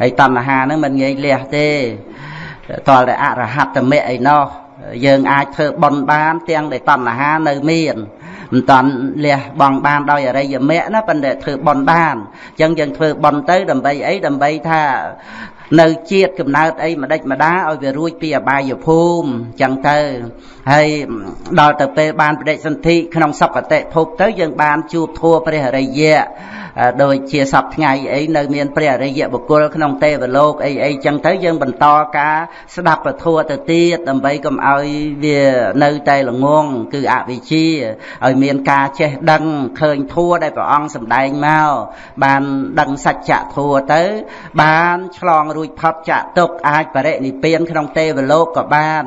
ហើយតណ្ហាហ្នឹងមិនងាយលះទេតលតែអរហត្តមៈអីណោះយើងអាចធ្វើបន់បាន ទាំងដែលតណ្ហានៅមានមិនតាន់លះបង់បានដោយអរិយមគ្គណាប៉ុន្តែធ្វើបន់បានអញ្ចឹងយើងធ្វើបន់ទៅដើម្បីអីដើម្បីថានៅជាតិកំណើតអីម្ដេចម្ដាឲ្យវារួចពីអបាយភូមិចឹងទៅហើយដល់ទៅពេលបានបដិសន្ធិក្នុងសុគតិភពទៅយើងបានជួបធัวព្រះអរិយៈ ដូចជាសពថ្ងៃអីនៅមានព្រះអរិយបុគ្គលក្នុងទេវលោកអីអីចឹងទៅយើងបន្តការស្ដាប់ពធទៅទៀតដើម្បីកុំឲ្យវានៅតែល្ងងគឺអវិជ្ជាឲ្យមានការចេះដឹងឃើញធัวដែលព្រះអង្គសម្ដែងមកបានដឹងសច្ចធัวទៅ បានឆ្លងរួចផុតចាក់ទុកអាចបរិនិព្វានក្នុងទេវលោកក៏បាន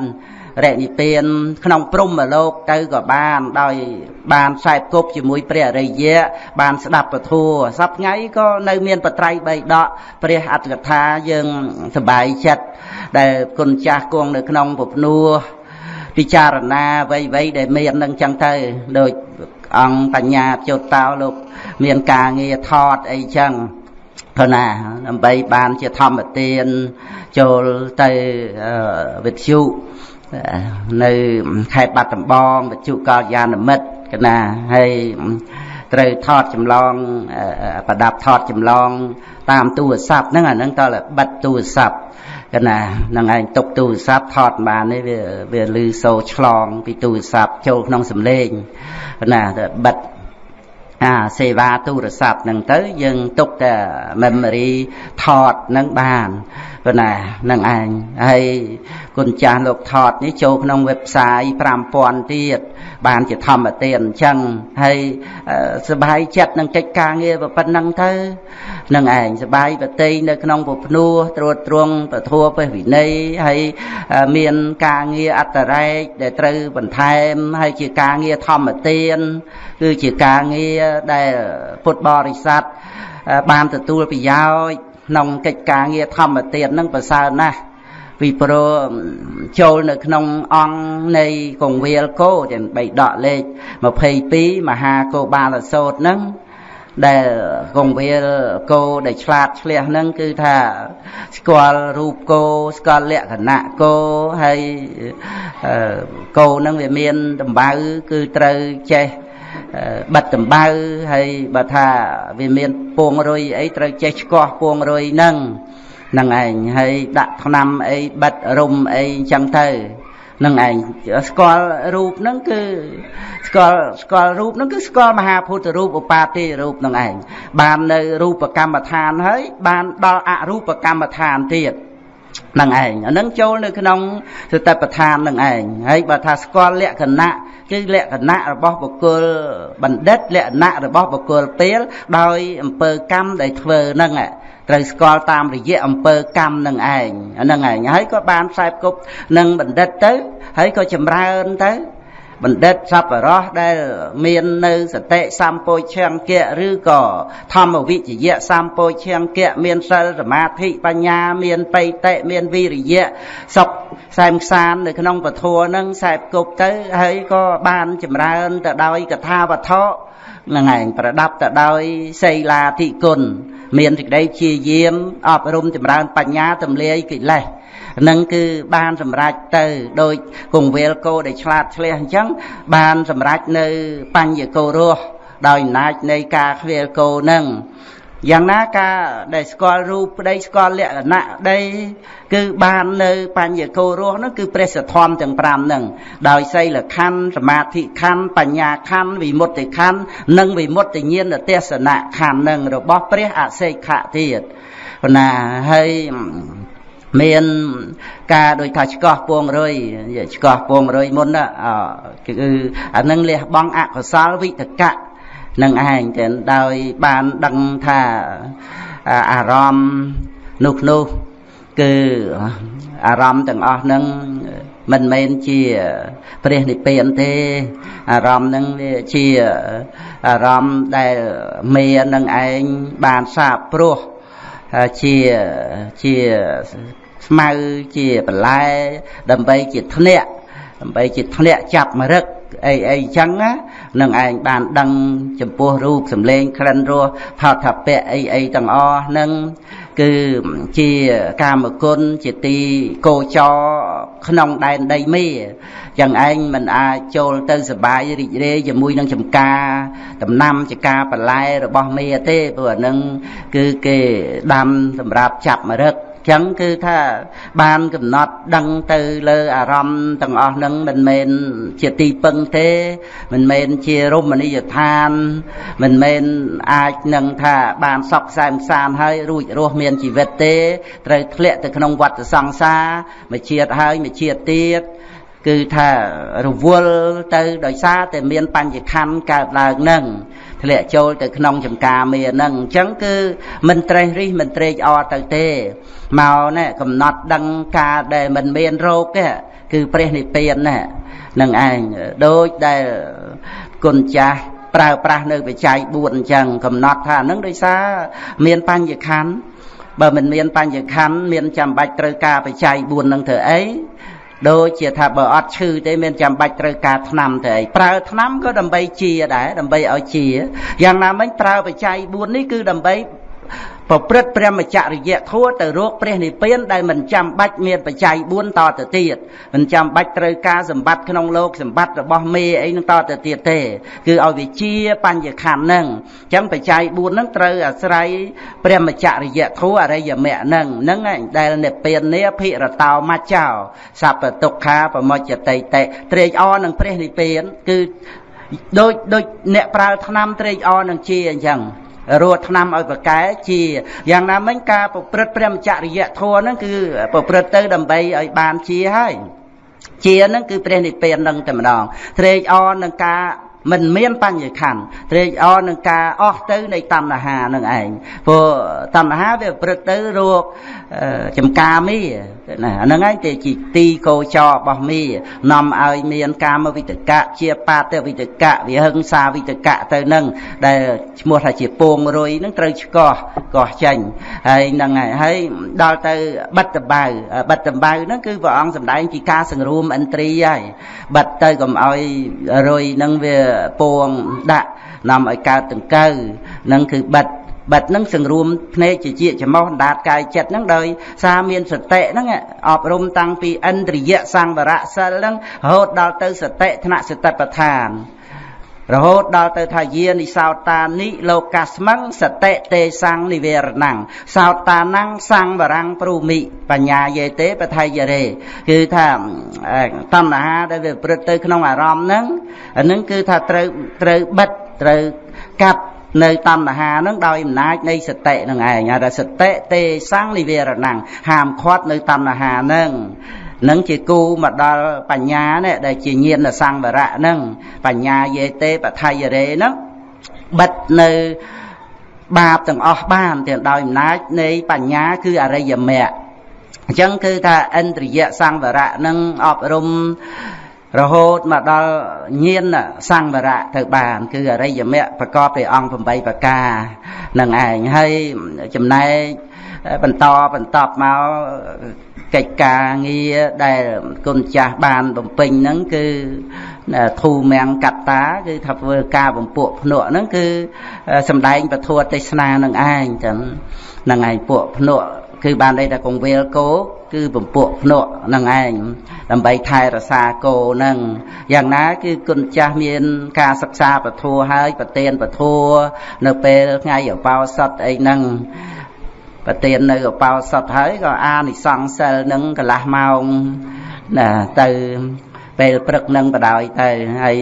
រនិព្វានក្នុងព្រំលោកទៅក៏បានដោយបានខ្សែគប់ជាមួយព្រះអរិយៈបានស្ដាប់ពធัวសប្ងៃក៏នៅមានបត្រៃបីដកព្រះអត្តកថាយើងសប្បាយចិត្តដែលគុណចាស់គង់នៅក្នុងពពនួពិចារណាអ្វីៗដែលមាននឹងចឹងទៅដូចអង្គបញ្ញាចុតតោលោក មានការងារថតអីចឹងព្រោះណាដើម្បីបានជាធម្មទានចូលទៅវិទ្យុ នៅខេត្តបាត់ដំបងបច្ចុកលយានមិត្តកណាហើយត្រូវថតចម្លងប្រដាប់ថតចម្លង តាមទូរស័ព្ទហ្នឹងអាហ្នឹងតើបិទទូរស័ព្ទកណាហ្នឹងឯងຕົកទូរស័ព្ទថតបាននេះវាវាលឺសូរឆ្លង ពីទូរស័ព្ទចូលក្នុងសំឡេងកណាបិទ អាសេវាទូរស័ព្ទហ្នឹងទៅយើងទុកតែ memory ថតហ្នឹងបានប៉ុណ្ណានឹងឯងហើយគុណចាស់លោកថតនេះចូលក្នុង website 5000ទៀត បានជាធម្មទានអញ្ចឹងហើយសบายចិត្តនឹងកិច្ចការងារប៉ុណ្ណឹងទៅនឹងឯងសบายបតីនៅក្នុងពភ្នោះត្រួតត្រងពធัวពេវិន័យហើយមានការងារអត្តរែកដែលត្រូវបន្ថែមហើយជាការងារធម្មទានគឺជាការងារដែលពុទ្ធបរិស័ទបានទទួលប្រយោជន៍ក្នុងកិច្ចការងារធម្មទាននឹងប្រសើរណាស់ ពីព្រោះចូលនៅក្នុងអង្គនៃកងវាលគោទាំងបីដកលេខ22មហាគោបាលសោតហ្នឹងដែលកងវាលគោដែលឆ្លាតឆ្លះហ្នឹងគឺថាស្គាល់រូបគោស្គាល់លក្ខណៈគោហើយគោហ្នឹងវាមានដំបៅគឺត្រូវចេះបិទដំបៅហើយបើថាវាមានពងរុយអីត្រូវចេះឆ្កោះពងរុយហ្នឹងហ្នឹងឯងហើយដាក់ថ្នាំអីបិទរុំអីអញ្ចឹងទៅនឹងឯងស្គាល់រូបហ្នឹងគឺស្គាល់ស្គាល់រូបហ្នឹងគឺស្គាល់មហាពុទ្ធរូបឧបាតិរូបហ្នឹងឯងបាននៅរូបកម្មដ្ឋានហើយបានដល់អរូបកម្មដ្ឋានទៀតនឹងឯងអានឹងចូលនៅក្នុងសតិប្បដ្ឋាននឹងឯងហើយបើថាស្គាល់លក្ខណៈគឺលក្ខណៈរបស់បុគ្គលបណ្ឌិតលក្ខណៈរបស់បុគ្គលពេលដោយអំពើកម្មដែលធ្វើហ្នឹង ត្រូវស្គាល់តាមរយៈអំពើកម្មនឹងឯងហ្នឹងឯងហើយក៏បានខ្សែគប់នឹងបណ្ឌិតទៅ ហើយក៏ចម្រើនទៅបណ្ឌិតសប្បុរសដែលមាននៅសតិសម្ពោឈង្គៈឬក៏ធម្មវិជ្ជៈសម្ពោឈង្គៈមានសិលសមាធិបញ្ញាមានបៃតិមានវិរិយៈសុខសែមខ្សាននៅក្នុងពធនឹងសែបគប់ទៅហើយក៏បានចម្រើនទៅដោយកថាវត្ថុនឹងឯងប្រដាប់ទៅដោយសីលាធិគុណ មានសេចក្តីជាយាមអប់រំចម្រើនបញ្ញាទម្លាយកិលេសនឹងគឺបានសម្រេចទៅដោយគង្វាលគោដែលឆ្លាតឆ្លះអញ្ចឹងបានសម្រេចនៅបញ្ញគោរស់ដោយអំណាចនៃការខ្វៀលគោនឹង យ៉ាងណាការដែលស្គាល់រូបប្តីស្គាល់លក្ខណៈដីគឺបាននៅបញ្ញគោរស់នោះគឺព្រះសទ្ធំទាំង5ហ្នឹងដោយសីលខណ្ឌសមាធិខណ្ឌបញ្ញាខណ្ឌវិមុតតិខណ្ឌនិងវិមុតតិញ្ញាណទេសនៈខណ្ឌហ្នឹងរបស់ព្រះអសេខៈទៀតណាហើយមានការដូចថាឆ្កោះពងរុយឆ្កោះពងរុយមុនណាគឺអានឹងលះបង់អកុសលវិតកៈ នឹងឯងតែដោយបានដឹងថាអារម្មណ៍នោះនោះគឺអារម្មណ៍ទាំងអស់ហ្នឹងមិនមែនជាព្រះនិព្វានទេអារម្មណ៍ហ្នឹងវាជាអារម្មណ៍ដែលមេនឹងឯងបានសាបព្រោះជាជាស្មៅជាបន្លែដើម្បីជាធ្នាក់ដើម្បីជាធ្នាក់ចាប់មរឹកអីអីចឹងណា នឹងឯងបានដឹងចំពោះរូបសម្លេងក្លិនរសផលថាពៈអីអីទាំងអស់នឹងគឺជាកាមគុណជាទីកោចរក្នុងដែនដីមេយ៉ាងឯងមិនអាចចូលទៅសបាយរីករាយជាមួយនឹងចំការដំណាំចការបន្លែរបស់មេទេព្រោះអានឹងគឺគេដាំសម្រាប់ចាប់មរឹក ចឹងគឺថាបានកំណត់ដឹងទៅលើអារម្មណ៍ទាំងអស់ហ្នឹងមិនមែនជាទីពឹងទេ មិនមែនជារមណីយដ្ឋាន មិនមែនអាចនឹងថាបានសក់ខ្សែមសានហើយរួចរស់មានជីវិតទេ ត្រូវធ្លាក់ទៅក្នុងវដ្តសង្សារមួយជាតិហើយមួយជាតិទៀតគឺថារវល់ទៅដោយសារតែមានបញ្ញខណ្ឌកើតឡើងនឹង ធ្លាក់ចូលទៅក្នុងចំការមេហ្នឹងអញ្ចឹងគឺមិនត្រេះរិះមិនត្រេកអរទៅទេមកណែកំណត់ដឹងការដែលមិនមានរោគទេគឺព្រះនិព្វានណែនឹងឯងដូចដែលគុណចាស់ប្រើប្រាស់នៅបច្ច័យ4អញ្ចឹងកំណត់ថានឹងដោយសារមានបញ្ញខណ្ឌបើមិនមានបញ្ញខណ្ឌមានចាំបាច់ត្រូវការបច្ច័យ4នឹងធ្វើអី ដូចជាថាបើអត់ឈឺទេមានចាំបាច់ត្រូវការថ្នាំទៅអីប្រើថ្នាំក៏ដើម្បីជាដែរដើម្បីឲ្យជាយ៉ាងណាមិញប្រើបច្ច័យ4នេះគឺដើម្បី ប្រព្រឹត្តព្រះមច្ចរិយធัวទៅរកព្រះនិព្វានដែលមិនចាំបាច់មានបច្ច័យ4តទៅទៀតមិនចាំបាច់ត្រូវការសម្បត្តិក្នុងលោកសម្បត្តិរបស់មេអីនឹងតទៅទៀតទេ គឺឲ្យវិជាបញ្ញខណ្ឌហ្នឹងអញ្ចឹងបច្ច័យ4ហ្នឹងត្រូវអាស្រ័យព្រះមច្ចរិយធัวអរិយមគ្គហ្នឹងហ្នឹងឯងដែលនិព្វាននេះភិរតោមច្ចោសពទុក្ខាប្រមច្ចតិតិត្រេកអរនឹងព្រះនិព្វានគឺដូចដូចអ្នកប្រើថ្នាំត្រេកអរនឹងជាអញ្ចឹង រស់ឆ្នាំឲ្យប្រកែជាយ៉ាងណាមិញការប្រព្រឹត្តព្រមចរិយធម៌ហ្នឹងគឺប្រព្រឹត្តទៅដើម្បីឲ្យបានជាហើយជាហ្នឹងគឺព្រះនិព្វាននឹងតែម្ដងត្រេកអរនឹងការមិនមានបញ្ញខណ្ឌត្រេកអរនឹងការអស់ទៅនៃតណ្ហានឹងឯងព្រោះតណ្ហាវាប្រព្រឹត្តទៅរោគ ចំការមីណាអាហ្នឹងឯងទេជាទីកោចររបស់មីនាំឲ្យមានកាមវិតកៈជាបាតវិតកៈវិហិង្សាវិតកៈទៅនឹងដែលឈ្មោះថាជាពងរុយហ្នឹងត្រូវឆ្កោះកោះចេញហើយហ្នឹងហើយហើយដល់ទៅបិទតបៅបិទតបៅហ្នឹងគឺព្រះអង្គសម្ដែងពីការសង្រួមឥន្ទ្រីហើយបិទទៅកុំឲ្យរុយហ្នឹងវាពងដាក់នាំឲ្យកើតដង្កូវនឹងគឺបិទ បិទនឹងសង្រួមភ្នែកជាជាច្មោះដាតកាយចិត្តហ្នឹងដោយសារមានសតិហ្នឹងអប់រំតាំងពីឥន្ទ្រិយសង្វរៈសិលហ្នឹងរហូតដល់ទៅសតិថ្នាក់សតិប្បដ្ឋានរហូតដល់ទៅថាយានិសោតានិលោកាស្មឹងសតិទេសੰងនិវេរណੰសោតានੰសੰវរੰព្រូមិបញ្ញាយេទេបថៃយរេគឺថាតណ្ហាដែលវាប្រព្រឹត្តទៅក្នុងអារម្មណ៍ហ្នឹងអានឹងគឺថាត្រូវត្រូវបិទត្រូវកាត់ នៅតណ្ហានឹងដោយអំណាចនៃសតិនឹងឯងហើយសតិទេសੰងនិវេរណੰហាមឃាត់នៅតណ្ហានឹងនឹងជាគូមកដល់បញ្ញានេះដែលជាញាណសង្វរៈនឹងបញ្ញាយេទេបថយរេនឹងបិទនៅបាបទាំងអស់បានទាំងដោយអំណាចនៃបញ្ញាគឺអរិយមគ្គអញ្ចឹងគឺថាឥន្ទ្រិយសង្វរៈនឹងអប់រំ រហូតមកដល់ញាណសង្វរៈទៅបាន គឺអរិយមគ្គប្រកបដោយអង្គ8ប្រការនឹងឯងហើយចំណែកបន្តបន្តមកកិច្ចការងារដែលគុណចាស់បានបំពេញហ្នឹងគឺធូមៀងកត្តាគឺថាធ្វើការបំពួកភ្នក់ហ្នឹងគឺសំដែងពធទេសនានឹងឯងចឹងនឹងឯងពួកភ្នក់ គឺបានន័យថាកងវេលគោគឺពពួកភ្នក់នឹងឯងដើម្បីថែរក្សាគោនឹងយ៉ាងណាគឺគុណចាស់មាន ការសិក្សាពធហើយប្រទៀនពធនៅពេលថ្ងៃអបោសុតអីហ្នឹងប្រទៀននៅឧបោសថហើយក៏អានិសង្សសិលនឹងកន្លះម៉ោងណាទៅពេលព្រឹកនឹងបដ ாய் ទៅហើយ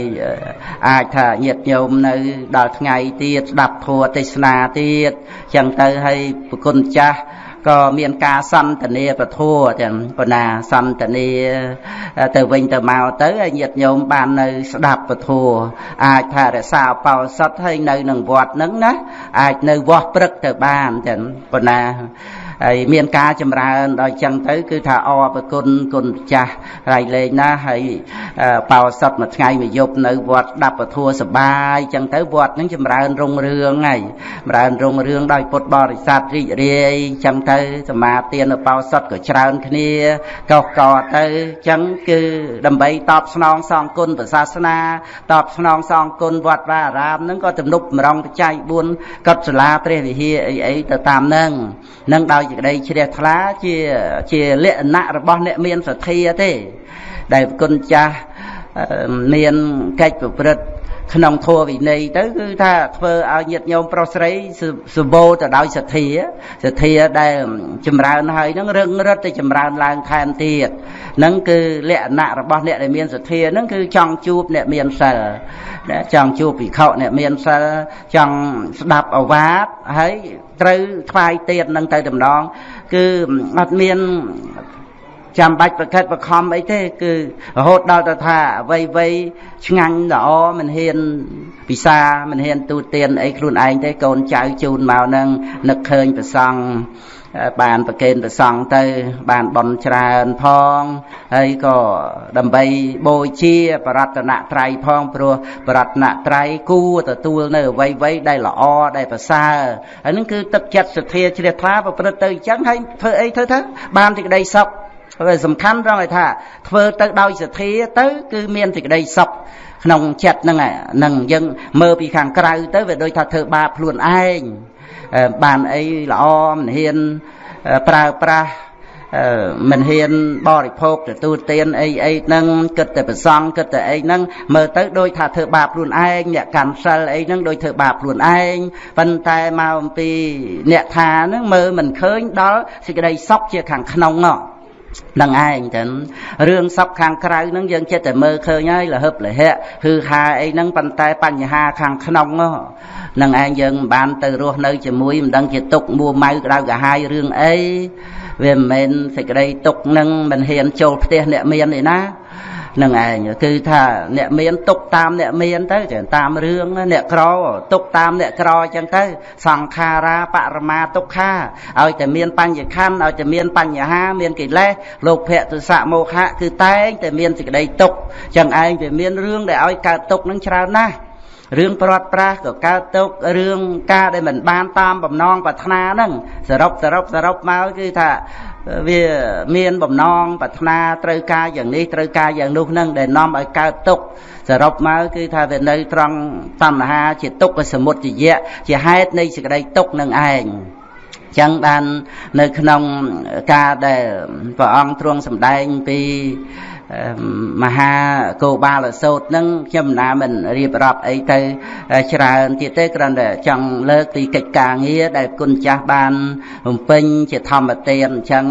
អាចថាញាតញោមនៅ ដល់ថ្ងៃទៀតស្ដាប់ធម៌ទេសនាទៀតចឹងទៅហើយប្រគុណចាស់ ក៏មានការសន្តានាពធัวទាំងបណ្ណាសន្តានាទៅវិញទៅមកទៅឲ្យញាតិញោមបាននៅស្ដាប់ពធัวអាចថារក្សាបោសុតឲ្យនៅនឹងវត្តហ្នឹងណាអាចនៅវត្តព្រឹកទៅបានទាំងបណ្ណា ហើយមានការចម្រើនដល់ចឹងទៅ គឺថាអរប្រគុណគុណម្ចាស់រៃលេងណាហើយបោសុតមួយថ្ងៃមួយយប់នៅវត្តដាប់ពធัวសបាយចឹងទៅវត្តនឹងចម្រើនរុងរឿងហើយចម្រើនរុងរឿងដោយពុទ្ធបរិស័ទរីករាយចឹងទៅសមាទានបោសុតក៏ច្រើនគ្នាកោកកទៅចឹងគឺដើម្បីតបស្នងសងគុណព្រះសាសនាតបស្នងសងគុណវត្តវាអារាមនឹងក៏ទំនុកម្រងបច្ច័យ4កត់សាលាព្រះវិហារអីអីទៅតាមនឹងនឹងដោយសេចក្តីជ្រះថ្លាជាជាលក្ខណៈរបស់អ្នកមានសទ្ធាទេ ដែលគុណចាស់មានកិច្ចប្រព្រឹត្ត ក្នុងធម៌វិន័យទៅគឺថាធ្វើឲ្យញាតិញោមប្រុសស្រីសម្បូរទៅដោយសទ្ធាសទ្ធាដែលចម្រើនហើយនឹងរឹងរិតទៅចម្រើនឡើងថែមទៀតនឹងគឺលក្ខណៈរបស់អ្នកដែលមានសទ្ធានឹងគឺចង់ជួបអ្នកមានសិលចង់ជួបភិក្ខុអ្នកមានសិលចង់ស្ដាប់អវាទហើយត្រូវថ្វាយទៀតនឹងទៅដំណងគឺអត់មាន ចាំបាច់ប្រកិតបខំអីទេគឺរហូតដល់ទៅថាអ្វីអ្វីឆ្ងាញ់ល្អមិនហ៊ានពិសាមិនហ៊ានទូទានអីខ្លួនឯងទេកូនចៅជូនមកនឹងនឹកឃើញប្រសង់បានប្រកេនប្រសង់ទៅ បានបន់ច្រើនផងហើយក៏ដើម្បីបូជាបរតនត្រ័យផងព្រោះបរតនត្រ័យគួរទទួលនៅអ្វីៗដែលល្អដែលប្រសើរហើយនឹងគឺទឹកចិត្តសទ្ធាជ្រះថ្លាប្រព្រឹត្តទៅអញ្ចឹងហើយធ្វើអីធ្វើទៅបានសេចក្តីសុខ ហើយសំខាន់ត្រង់ឲ្យថា ធ្វើទៅដោយសទ្ធាទៅ គឺមានសេចក្តីសុខក្នុងចិត្តហ្នឹងហ្នឹងយើងមើលពីខាងក្រៅទៅវាដូចថាធ្វើបាបខ្លួនឯងបានអីល្អមិនហ៊ានប្រើប្រាស់មិនហ៊ានបរិភោគទទួលទានអីអីហ្នឹងគិតតែប្រសងគិតតែអីហ្នឹងមើលទៅដូចថាធ្វើបាបខ្លួនឯងអ្នកកាន់សិលអីហ្នឹងដូចធ្វើបាបខ្លួនឯងប៉ុន្តែមកអំពីអ្នកថាហ្នឹងមើលមិនឃើញដល់សេចក្តីសុខជាខាងក្នុងហ្នឹង នឹងឯងចឹងរឿងសពខាងក្រៅហ្នឹងយើងចិត្តតែមើលឃើញហើយលហឹបលហៈគឺហាអីហ្នឹងប៉ុន្តែបញ្ហាខាងក្នុងហ្នឹងឯងយើងមិនបានទៅរស់នៅជាមួយមិនដឹងជាទុកមួម៉ៅក្តៅកាហាយរឿងអីវាមិនមែនសេចក្តីទុកហ្នឹងមិនហ៊ានចូលផ្ទះអ្នកមានទេណា នឹងឯងគឺថាអ្នកមានទុកតាមអ្នកមានទៅចឹងតាមរឿងអ្នកក្រទុកតាមអ្នកក្រអញ្ចឹងទៅសង្ខារាបរមាទុក្ខាឲ្យតែមានបញ្ញខណ្ឌឲ្យតែមានបញ្ហាមានកិលេសលោកភៈទុសៈមោហៈគឺតែងតែមានសេចក្តីទុកចឹងឯងវាមានរឿងដែលឲ្យកើតទុកនឹងច្រើនណាស់រឿងប្រត់ប្រាស់ក៏កើតទុករឿងការដែលមិនបានតាមបំណងប្រាថ្នាហ្នឹងសរុបសរុបសរុបមកគឺថា វាមានបំណងប្រាថ្នាត្រូវការយ៉ាងនេះត្រូវការយ៉ាងនោះនឹងដែលនាំឲ្យកើតទុកសរុបមកគឺថាវានៅត្រង់តណ្ហាជាទុក្ខសមុទយៈជាហេតុនៃសេចក្តីទុកនឹងឯងចឹងបាននៅក្នុងការដែលព្រះអង្គទ្រង់សម្ដែងពី មហាគោបាលសោតនឹងខ្ញុំណាមិនរៀបរាប់អីទៅច្រើនទៀតទេគ្រាន់តែចង់លើកពីកិច្ចការងារដែលគុណចាស់បានបំពេញជាធម្មទានអញ្ចឹង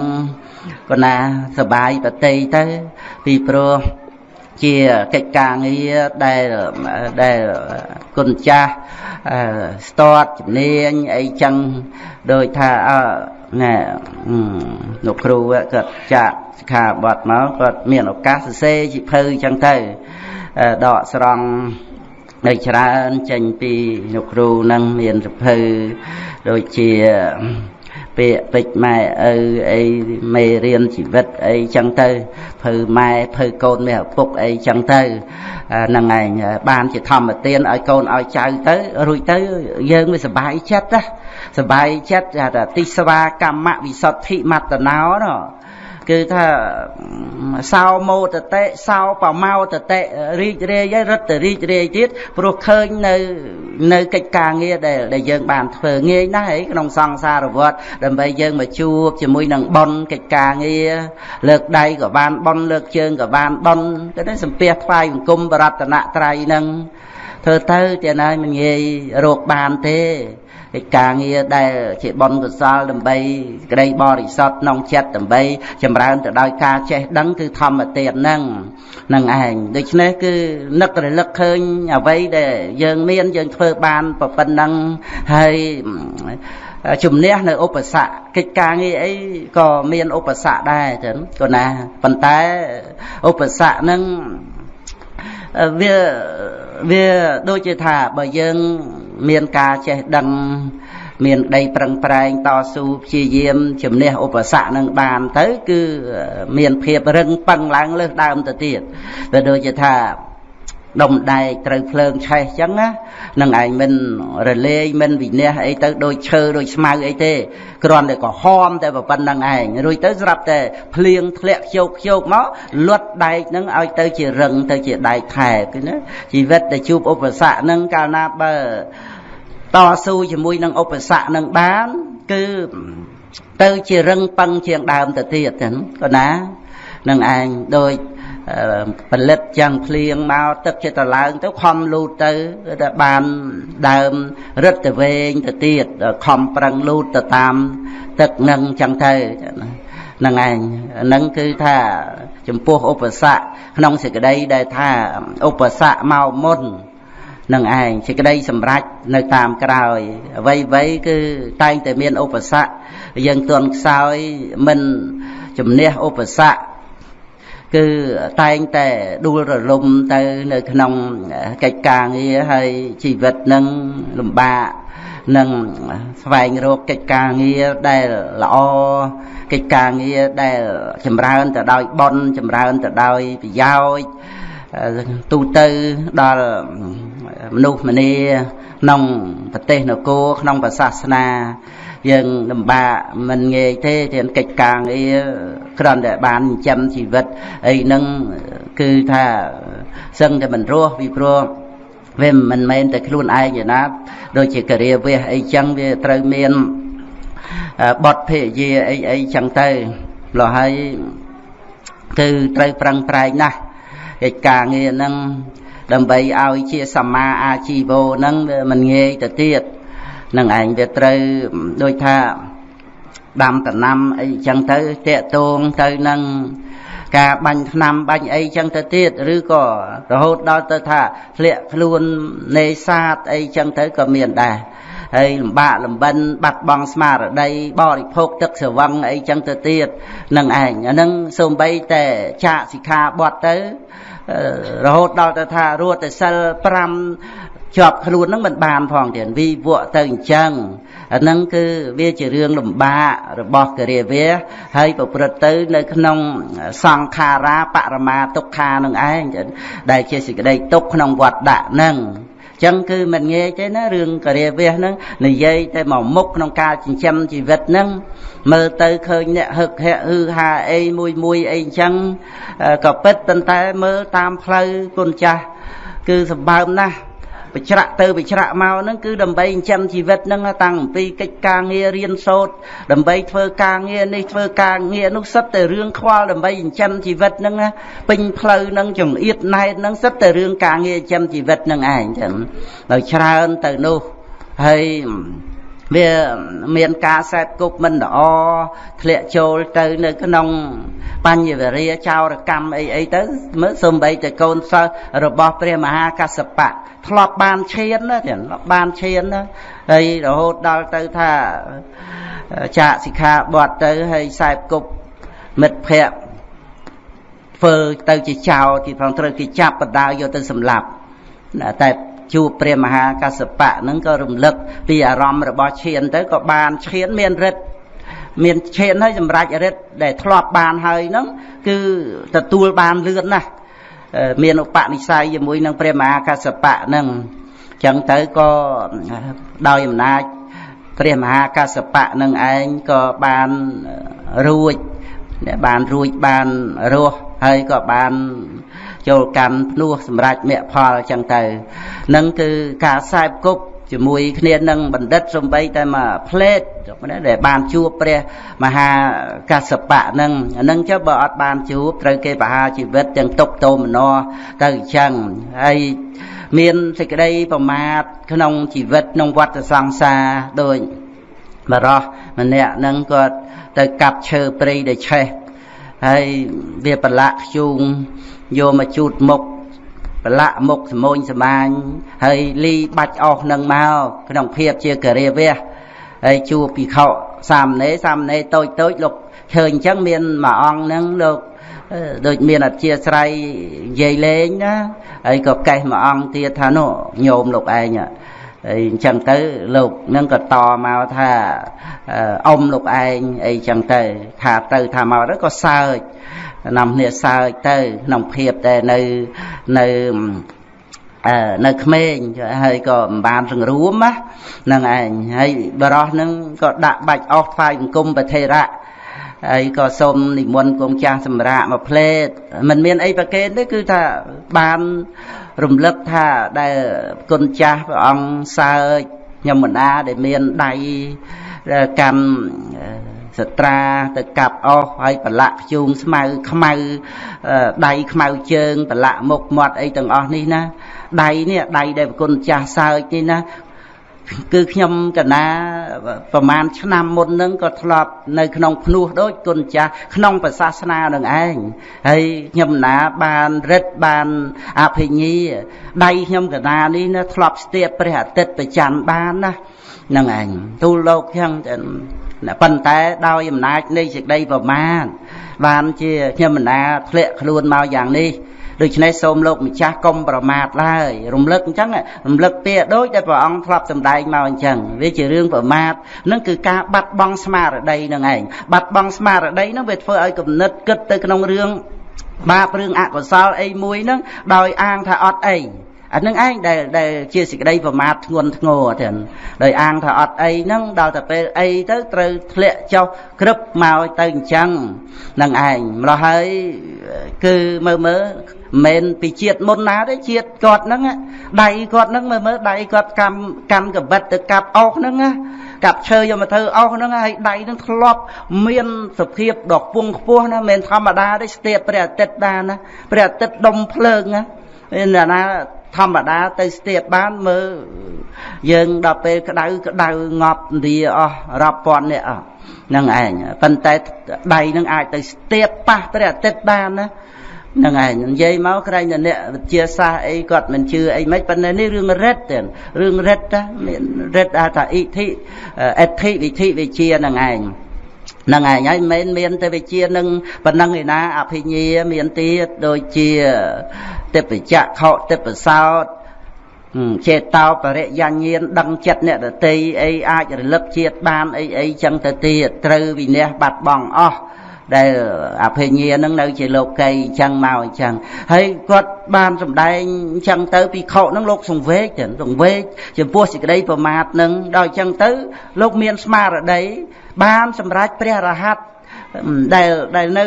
គណាសបាយបតីទៅពីព្រោះ ជាកិច្ចការងារដែលដែលគុណចាស់ស្ទាត់ជំនាញអីចឹងដោយថាណែលោកគ្រូគាត់ចាក់សិក្ខាបទមកគាត់មានឱកាសសរសេរជីភៅចឹងទៅដកស្រង់នៅច្រើនចេញពីលោកគ្រូនឹងមានសភៅដូចជា ពាក្យពេចម៉ែឪអីមេរៀនជីវិតអីចឹងទៅភៅម៉ែភៅកូនមេឪពុកអីចឹងទៅហ្នឹងឯងបានជាធម្មទានឲ្យកូនឲ្យចៅទៅរួចទៅយើងវាសុបាយចិត្តណាសុបាយចិត្តថាទិស្វាកម្មវិសុទ្ធិមត្តណោណ គឺថាសោមោតតិសោបមោតតិរីករាយហើយរត់ទៅរីករាយទៀតព្រោះឃើញនៅនៅកិច្ចការងារដែលដែលយើងបានធ្វើងាយណាស់ឯក្នុងសង្សារវដ្តដើម្បីយើងមកជួបជាមួយនឹងប៉ុនកិច្ចការងារលើកដៃក៏បានប៉ុនលើកជើងក៏បានប៉ុនទៅនេះសំពះថ្វាយបង្គំបរតនត្រ័យនឹងធ្វើទៅទៀតហើយមិនងាយរកបានទេ កិច្ចការងារដែលជាបុណ្យកុសលដើម្បី ក្តីបរិសុទ្ធក្នុងចិត្តដើម្បី ចម្រើនទៅដោយការចេះដឹងគឺធម្មទានហ្នឹងនឹងឯងដូច្នេះគឺនឹករលឹកឃើញអ្វីដែលយើងមានយើងធ្វើបានប៉ុណ្ណឹងហើយជំនះនៅឧបសគ្គកិច្ចការងារអីក៏មានឧបសគ្គដែរចឹងក៏ណាប៉ុន្តែឧបសគ្គហ្នឹងវា វាដូចជាថាបើយើងមានការចេះដឹងមានដីប្រឹងប្រែងតស៊ូព្យាយាមជំនះឧបសគ្គនឹងបានទៅ គឺមានភាពរឹងប៉ឹងឡើងលើសដើមទៅទៀតទៅដូចជាថា ដុំដែកត្រូវភ្លើងឆេះអញ្ចឹងណានឹងឯងមិនរលាយមិនវិនះអីទៅដូចឈើដូចស្មៅអីទេគ្រាន់តែក៏ហមតែប៉ុណ្្នឹងឯងរួចទៅស្រាប់តែភ្លៀងធ្លាក់ខ្ជោកខ្ជោកមកលត់ដែកហ្នឹងឲ្យទៅជារឹងទៅជាដែកថែបណាជីវិតដែលជួបឧបសគ្គហ្នឹងកាលណាបើតស៊ូជាមួយនឹងឧបសគ្គនឹងបានគឺទៅជារឹងប៉ឹងជាងដើមទៅទៀតហ្នឹងក៏ណានឹងឯងដូច ផលិតចឹងភ្លៀងមកទឹកចិត្តឡើងទៅខំលូតទៅតែបានដើមរឹតទៅវែងទៅទៀតខំប្រឹងលូតទៅតាម ទឹកនឹងចឹងទៅហ្នឹងឯងហ្នឹងគឺថាចំពោះឧបសគ្គក្នុងសេចក្តីដែលថាឧបសគ្គមកមុននឹងឯងសេចក្តីសម្រេចនៅតាមក្រោយអ្វីអ្វីគឺតែងតែមានឧបសគ្គយើងទន់ខ្សោយមិនជំនះឧបសគ្គ គឺតែងតែដួលរលំទៅនៅក្នុងកិច្ចការងារហើយជីវិតនឹងលំបាកនឹងស្វែងរកកិច្ចការងារដែលល្អកិច្ចការងារដែលចម្រើនទៅដោយបុណ្យចម្រើនទៅដោយប្រយោជន៍ទូទៅដល់មនុស្សម្នាក្នុងប្រទេសនគរក្នុងសាសនា យើងលំបាកមិនងាយទេទានកិច្ចការងារគ្រាន់តែបានចិញ្ចឹមជីវិតអីហ្នឹងគឺថាសឹងតែមិនរស់ពីព្រោះវាមិនមែនតែខ្លួនឯងទេណាដូចជាករិយាវះអីចឹងវាត្រូវមានបទភេយាអីអីចឹងទៅលោះហើយគឺត្រូវប្រឹងប្រែងណាស់កិច្ចការងារហ្នឹងដើម្បីឲ្យជាសម្មាអាជីវោហ្នឹងវាមិនងាយទៅទៀត នឹងឯងវាត្រូវដូចថាដាំដំណាំអីចឹងទៅតាកតងទៅនឹងការបាញ់ថ្នាំបាញ់អីចឹងទៅទៀតឬក៏រហូតដល់ទៅថាធ្លាក់ខ្លួននេសាទអីចឹងទៅក៏មានដែរហើយលំបាកលំបិនបាត់បង់ស្មារតីបរិភោគទឹកស្រវឹងអីចឹងទៅទៀតនឹងឯងអានឹងសូម្បីតែចាកសិក្ខាបទទៅរហូតដល់ទៅថារត់តែសិល5 ជាប់ខ្លួននឹងមិនបានផងទៀតវិវក់ទៅអញ្ចឹងអាហ្នឹងគឺវាជារឿងលំបាករបស់គរិយាហើយប្រព្រឹត្តទៅនៅក្នុងសង្ខារាបរមាទុក្ខានឹងឯងដែលជាសេចក្តីទុកក្នុងវត្តដាក់ហ្នឹងចឹងគឺមិនងាយទេណារឿងករិយាវះហ្នឹងនិយាយតែមកមុខក្នុងការចិញ្ចឹមជីវិតហ្នឹងមើលទៅឃើញអ្នកហឹកហែកហឺហាអីមួយមួយអីចឹងក៏ពិតប៉ុន្តែមើលតាមផ្លូវគុណចាស់គឺសម្បើមណាស់ បច្រាក់ទៅបច្រាក់មកហ្នឹងគឺដើម្បីចិញ្ចឹមជីវិតហ្នឹងតាំងពីកិច្ចការងាររៀនសូត្រដើម្បីធ្វើការងារនេះធ្វើការងារនោះសិតតែរឿងខ្វល់ដើម្បីចិញ្ចឹមជីវិតហ្នឹងពេញផ្លូវហ្នឹងចង្អៀតណែតហ្នឹងសិតតែរឿងការងារចិញ្ចឹមជីវិតហ្នឹងឯងចឹងដល់ច្រើនទៅនោះហើយ វាមានការសែបគប់មិនល្អធ្លាក់ចូលទៅនៅក្នុងបញ្ញវរាចោរកម្មអីអីទៅមើលសំបីតែកូនសិស្សរបស់ព្រះមហាកសបៈធ្លាប់បានឈានណាទៀតបានឈានណាហើយរហូតដល់ទៅថាចាកសិក្ខាបទទៅហើយសែបគប់មិត្តភ័ក្តិធ្វើទៅជាចោរទីផងត្រូវគេចាប់បដាយកទៅសម្លាប់តែ ជួបព្រះមហាកសបៈហ្នឹងក៏រំលឹកពីអារម្មណ៍របស់ឈានទៅក៏បានឈានមានរិទ្ធមានឈានហើយសម្រាប់រិទ្ធដែលធ្លាប់បានហើយហ្នឹងគឺទទួលបានលឿនណាស់មានឧបនិស្ស័យជាមួយនឹងព្រះមហាកសបៈហ្នឹងចឹងទៅក៏ដោយអំណាចព្រះមហាកសបៈនឹងឯងក៏បានរួចបានរួចបានរស់ហើយក៏បាន ចូលកម្មភ្នោះសម្រាប់មគ្គផលអញ្ចឹងទៅនឹងគឺការខ្សែបគប់ជាមួយគ្នានឹងបណ្ឌិតសំបីតែមកផ្លេតដែលបានជួបព្រះមហាកសបៈនឹងអានឹងចុះបើអត់បានជួបត្រូវគេបហាជីវិតទាំងទុកតោមនទៅអញ្ចឹងហើយមានសេចក្តីប្រមាទក្នុងជីវិតក្នុងវដ្តសង្សារដូចបរោះម្នាក់នឹងគាត់ទៅកាប់ឈើព្រៃដែលឆេះហើយវាប្រឡាក់ខ្ជូង យកមកជូតមុខប្រឡាក់មុខសមូនសមាញហើយលីបាច់អស់នឹងមកក្នុងភាពជាករាវះហើយជួបពិខុសាមណេរសាមណេរតូចតូចលោកឃើញអញ្ចឹងមានមួយអង្គហ្នឹងលោកដូចមានអធិស្រ័យនិយាយលេងណាហើយក៏កេះមួយអង្គទៀតថានោះញោមលោកឯងហើយអញ្ចឹងទៅលោកនឹងក៏តមកថាអ៊ំលោកឯងអីចឹងទៅថាទៅថាមកទៅក៏សើច នាំគ្នាសើចទៅក្នុងភាពតែនៅនៅអឺនៅក្មេងហើយក៏មិនបានសង្រួមណាហ្នឹងឯងហើយបរោះហ្នឹងក៏ដាក់បាច់អស់ថ្វាយបង្គំប្រធេរៈហើយក៏សូមនិមន្តគង់ចាស់សម្រាប់មកផ្លេតมันមានអីប្រកេនទេគឺថាបានរំលឹកថាដែលគុណចាស់ព្រះអង្គសើចខ្ញុំមណាដែលមានដៃកាន់ សត្រាទៅកាប់អស់ហើយប្រឡាក់ខ្ជូងស្មៅខ្មៅដៃខ្មៅជើងប្រឡាក់មុខមាត់អីទាំងអស់នេះណាដៃនេះដៃដែលប្រគុណចាស់សើចនេះណាគឺខ្ញុំកណាប្រហែលឆ្នាំមុនហ្នឹងក៏ធ្លាប់នៅក្នុងភ្នោះដូចគុណចាស់ក្នុងប្រសាសនានឹងឯងហើយខ្ញុំណាបានរិទ្ធបានអភិញាដៃខ្ញុំកណានេះណាធ្លាប់ស្ទាបព្រះអាទិត្យប្រច័នបានណា នឹងឯងទូលលោកចឹងប៉ុន្តែដោយអំណាចនៃសេចក្តីប្រមាទបានជាខ្ញុំមិនណាធ្លាក់ខ្លួនមកយ៉ាងនេះដូច្នេះសូមលោកម្ចាស់កុំប្រមាទឡើយរំលឹកអញ្ចឹងរំលឹកពាក្យដូចដែលព្រះអង្គធ្លាប់សម្ដែងមកអញ្ចឹងវាជារឿងប្រមាទនឹងគឺការបាត់បង់ស្មារតីនឹងឯងបាត់បង់ស្មារតីនឹងវាធ្វើឲ្យគំនិតគិតទៅក្នុងរឿងបាបរឿងអកុសលអីមួយនឹងដោយអាងថាអត់អី អានឹងឯងដែលដែលជាសេចក្តីប្រមាទធ្ងន់ធ្ងរទាំងដោយអាងថាអត់អីហ្នឹងដល់តែពេលអីទៅត្រូវធ្លាក់ចុះក្រឹបមកទៅអញ្ចឹងនឹងឯងម្ល៉េះហើយគឺមើលមើលមិនពីជាតិមុនណាទេជាតិគាត់ហ្នឹងដៃគាត់ហ្នឹងមើលមើលដៃគាត់កម្មកម្មកបិតទៅកាប់អុសហ្នឹងកាប់ឈើយកមកធ្វើអុសហ្នឹងហើយដៃហ្នឹងធ្លាប់មានសភាពដ៏ពងខ្ពស់ណាមិនធម្មតាទេស្ទាបព្រះអាទិត្យបានណាព្រះអាទិត្យដុំភ្លើងណាណាណា ធម្មតាទៅស្ទាបបានមើលយើងដល់ពេលក្តៅក្តៅងាប់ឥណ្ឌាអស់រាប់ពាន់នាក់អស់នឹងឯងប៉ុន្តែដៃនឹងអាចទៅស្ទាបប៉ះព្រះអាទិត្យបានណាហ្នឹងឯងនិយាយមកក្រែងតែអ្នកវិទ្យាសាស្ត្រអីគាត់មិនជឿអីមិនប៉ុន្តែនេះរឿងរិទ្ធទេរឿងរិទ្ធណាមានរិទ្ធថាអ៊ីធិអេធិវិធិវិជាហ្នឹងឯងហ្នឹងឯងហើយមិនមានតែវិជានឹងប៉ុណ្ណឹងឯណាអភិញ្ញាមានទៀតដូចជាតិបច្ចៈខោតិបសោតចេតោបរិយញ្ញាណដឹងចិត្តអ្នកដតីអីអាចរលឹកជាតិបានអីអីចឹងទៅទៀតត្រូវវិន័យបាត់បង់អស់ ដែលអភិញ្ញានឹងនៅជាលោកីអញ្ចឹងមកអញ្ចឹងហើយគាត់បានសម្ដែងអញ្ចឹងទៅពីខុនឹងលោកសង្វេកសង្វេកចំពោះសេចក្តីប្រមាទនឹងដល់អញ្ចឹងទៅ លោកមានស្មារតីបានសម្រេចព្រះរហ័តដែលដែលនៅ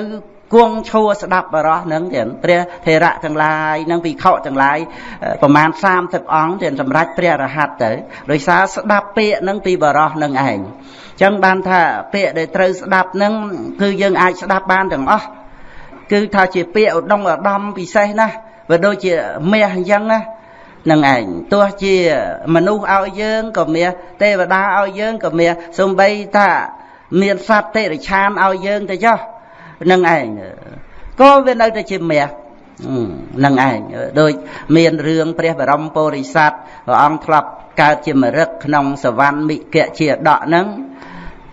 គង់ឈួរស្ដាប់បរោះនឹងទៀតព្រះថេរៈទាំងឡាយនិងភិក្ខុទាំងឡាយប្រមាណ30អង្គទៀតសម្រាប់ព្រះរហ័តទៅដោយសារស្ដាប់ពាក្យនឹងពីបរោះនឹងឯងចឹងបានថាពាក្យដែលត្រូវស្ដាប់នឹងគឺយើងអាចស្ដាប់បានទាំងអស់គឺថាជាពាក្យឧត្តមឧត្តមពិសេសណាស់វាដូចជាមាសអញ្ចឹងណានឹងឯងទោះជាមនុស្សឲ្យយើងក៏មាសទេវតាឲ្យយើងក៏មាសសំបីថាមានសត្វតិរិឆានឲ្យយើងទៅចុះ នឹងឯងក៏វានៅតែជាមាសនឹងឯងដូចមានរឿងព្រះបរមពុរិស័ទព្រះអង្គធ្លាប់កើតជាមរឹកក្នុងសវណ្ណមិគជាដកនឹង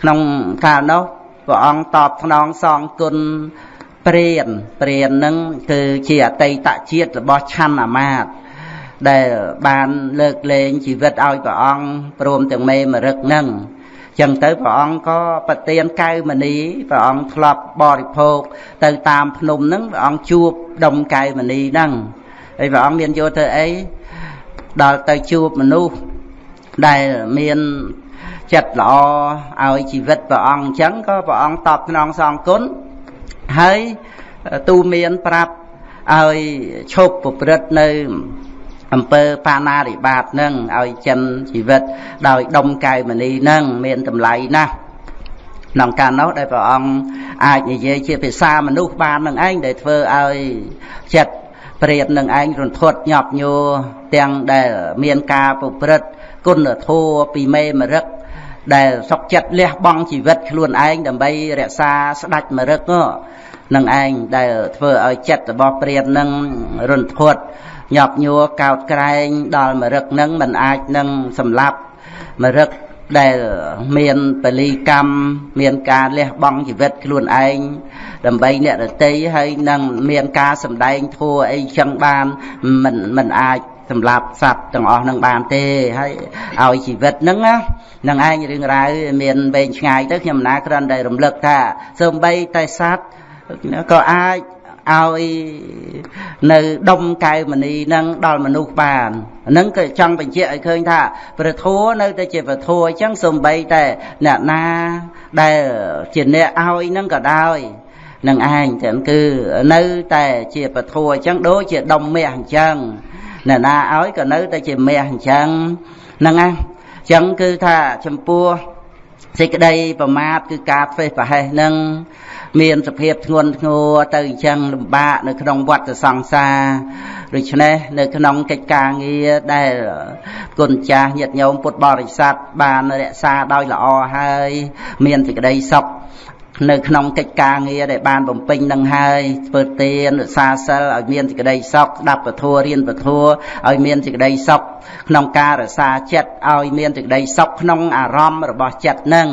ក្នុងកាលនោះព្រះអង្គតបស្នងសងគុណព្រានព្រាននឹងគឺជាអតីតជាតិរបស់ឆន្ទអាមាត្យដែលបានលើកលែងជីវិតឲ្យព្រះអង្គព្រមទាំងមេមរឹកនឹង ចឹងទៅព្រះអង្គក៏ប្រទានកៅមณีព្រះអង្គធ្លាប់បរិភោគទៅតាមភ្នំហ្នឹងព្រះអង្គជួបដុំកៅមณีហ្នឹងហើយព្រះអង្គមានយកទៅអីដល់ទៅជួបមនុស្សដែលមានចិត្តល្អឲ្យជីវិតព្រះអង្គអញ្ចឹងក៏ព្រះអង្គតបស្នងសងគុណហើយទូមានប្រាប់ឲ្យឈប់ប្រព្រឹត្តនៅ អំពើបាណារិបាតនឹងឲ្យចិនជីវិត ដោយដុំកែវមณีនឹងមានតម្លៃណាស់ក្នុងការនោះដែលព្រះអង្គអាចនិយាយជាភាសាមនុស្សបាននឹងឯងដែលធ្វើឲ្យចិត្តព្រាតនឹងឯងរន្ធត់ញាប់ញួរទាំងដែលមានការប្រព្រឹត្តគុណធម៌ពីមេមរឹកដែលសុកចិត្តលះបង់ជីវិតខ្លួនឯងដើម្បីរក្សាស្ដេចមរឹកនឹងឯងដែលធ្វើឲ្យចិត្តរបស់ព្រាតនឹងរន្ធត់ ញាប់ញួរកោតក្រែង ដល់មរឹកនឹងមិនអាចនឹងសម្លាប់មរឹកដែលមានបលីកម្មមានការលះបង់ជីវិតខ្លួនឯងដើម្បីអ្នករតីហើយនឹងមានការសម្ដែងធัวអីចឹងបានមិនមិនអាចសម្រាប់សត្វទាំងអស់នឹងបានទេហើយឲ្យជីវិតហ្នឹងណានឹងឯងរឿងរ៉ាវមានវែងឆ្ងាយទៅខ្ញុំណាគ្រាន់តែរំលឹកថាសូម្បីតែសត្វក៏អាច ឲ្យនៅដុំកែវមณีនឹងដល់មនុស្សបានហ្នឹងក៏ចង់បញ្ជាក់ឲ្យឃើញថាព្រះធัวនៅតែជាព្រះធัวអញ្ចឹងសំបីតែអ្នកណាដែលជាអ្នកឲ្យហ្នឹងក៏ដោយនឹងឯងចឹងគឺនៅតែជាពធัวអញ្ចឹងដូចជាដុំមាសអញ្ចឹងអ្នកណាឲ្យក៏នៅតែជាមាសអញ្ចឹងហ្នឹងណាអញ្ចឹងគឺថាចំពោះសេចក្តីប្រមាទគឺការធ្វើប្រហែសនឹង មានសភាពធ្ងន់ធ្ងរទៅអញ្ចឹងលំបាកនៅក្នុងវដ្តសង្សារដូច្នេះនៅក្នុងកិច្ចការងារដែលគុណចាស់ញាតិញោមពុទ្ធបរិស័ទបានរក្សាដោយល្អហើយមានសេចក្តីសុខនៅក្នុងកិច្ចការងារដែលបានបំពេញនឹងហើយធ្វើទានរក្សាសិលឲ្យមានសេចក្តីសុខស្ដាប់ពធរៀនពធឲ្យមានសេចក្តីសុខក្នុងការរក្សាចិត្តឲ្យមានសេចក្តីសុខក្នុងអារម្មណ៍របស់ចិត្តនឹង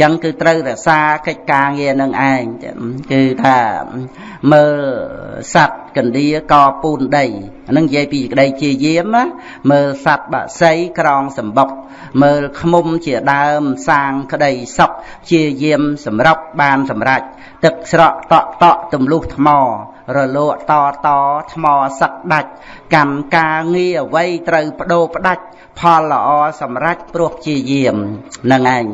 ចឹងគឺត្រូវរក្សាកិច្ចការងារនឹងឯងគឺថាមើលសัตว์កណ្ដៀកពូនដីអានឹងនិយាយពីក្តីជាយាមណាមើលសัตว์បក្សីក្រងសម្បុកមើលខ្មុំជាដើមសាងក្តីសុខជាយាមសម្រាប់បានសម្រេចទឹកស្រក់តក់តក់ទម្លុះថ្ម រលកតតថ្មសឹកដាច់កម្មការងារអ្វីត្រូវបដូរផ្ដាច់ផលល្អសម្រាប់ព្រោះជាយាមនឹងឯង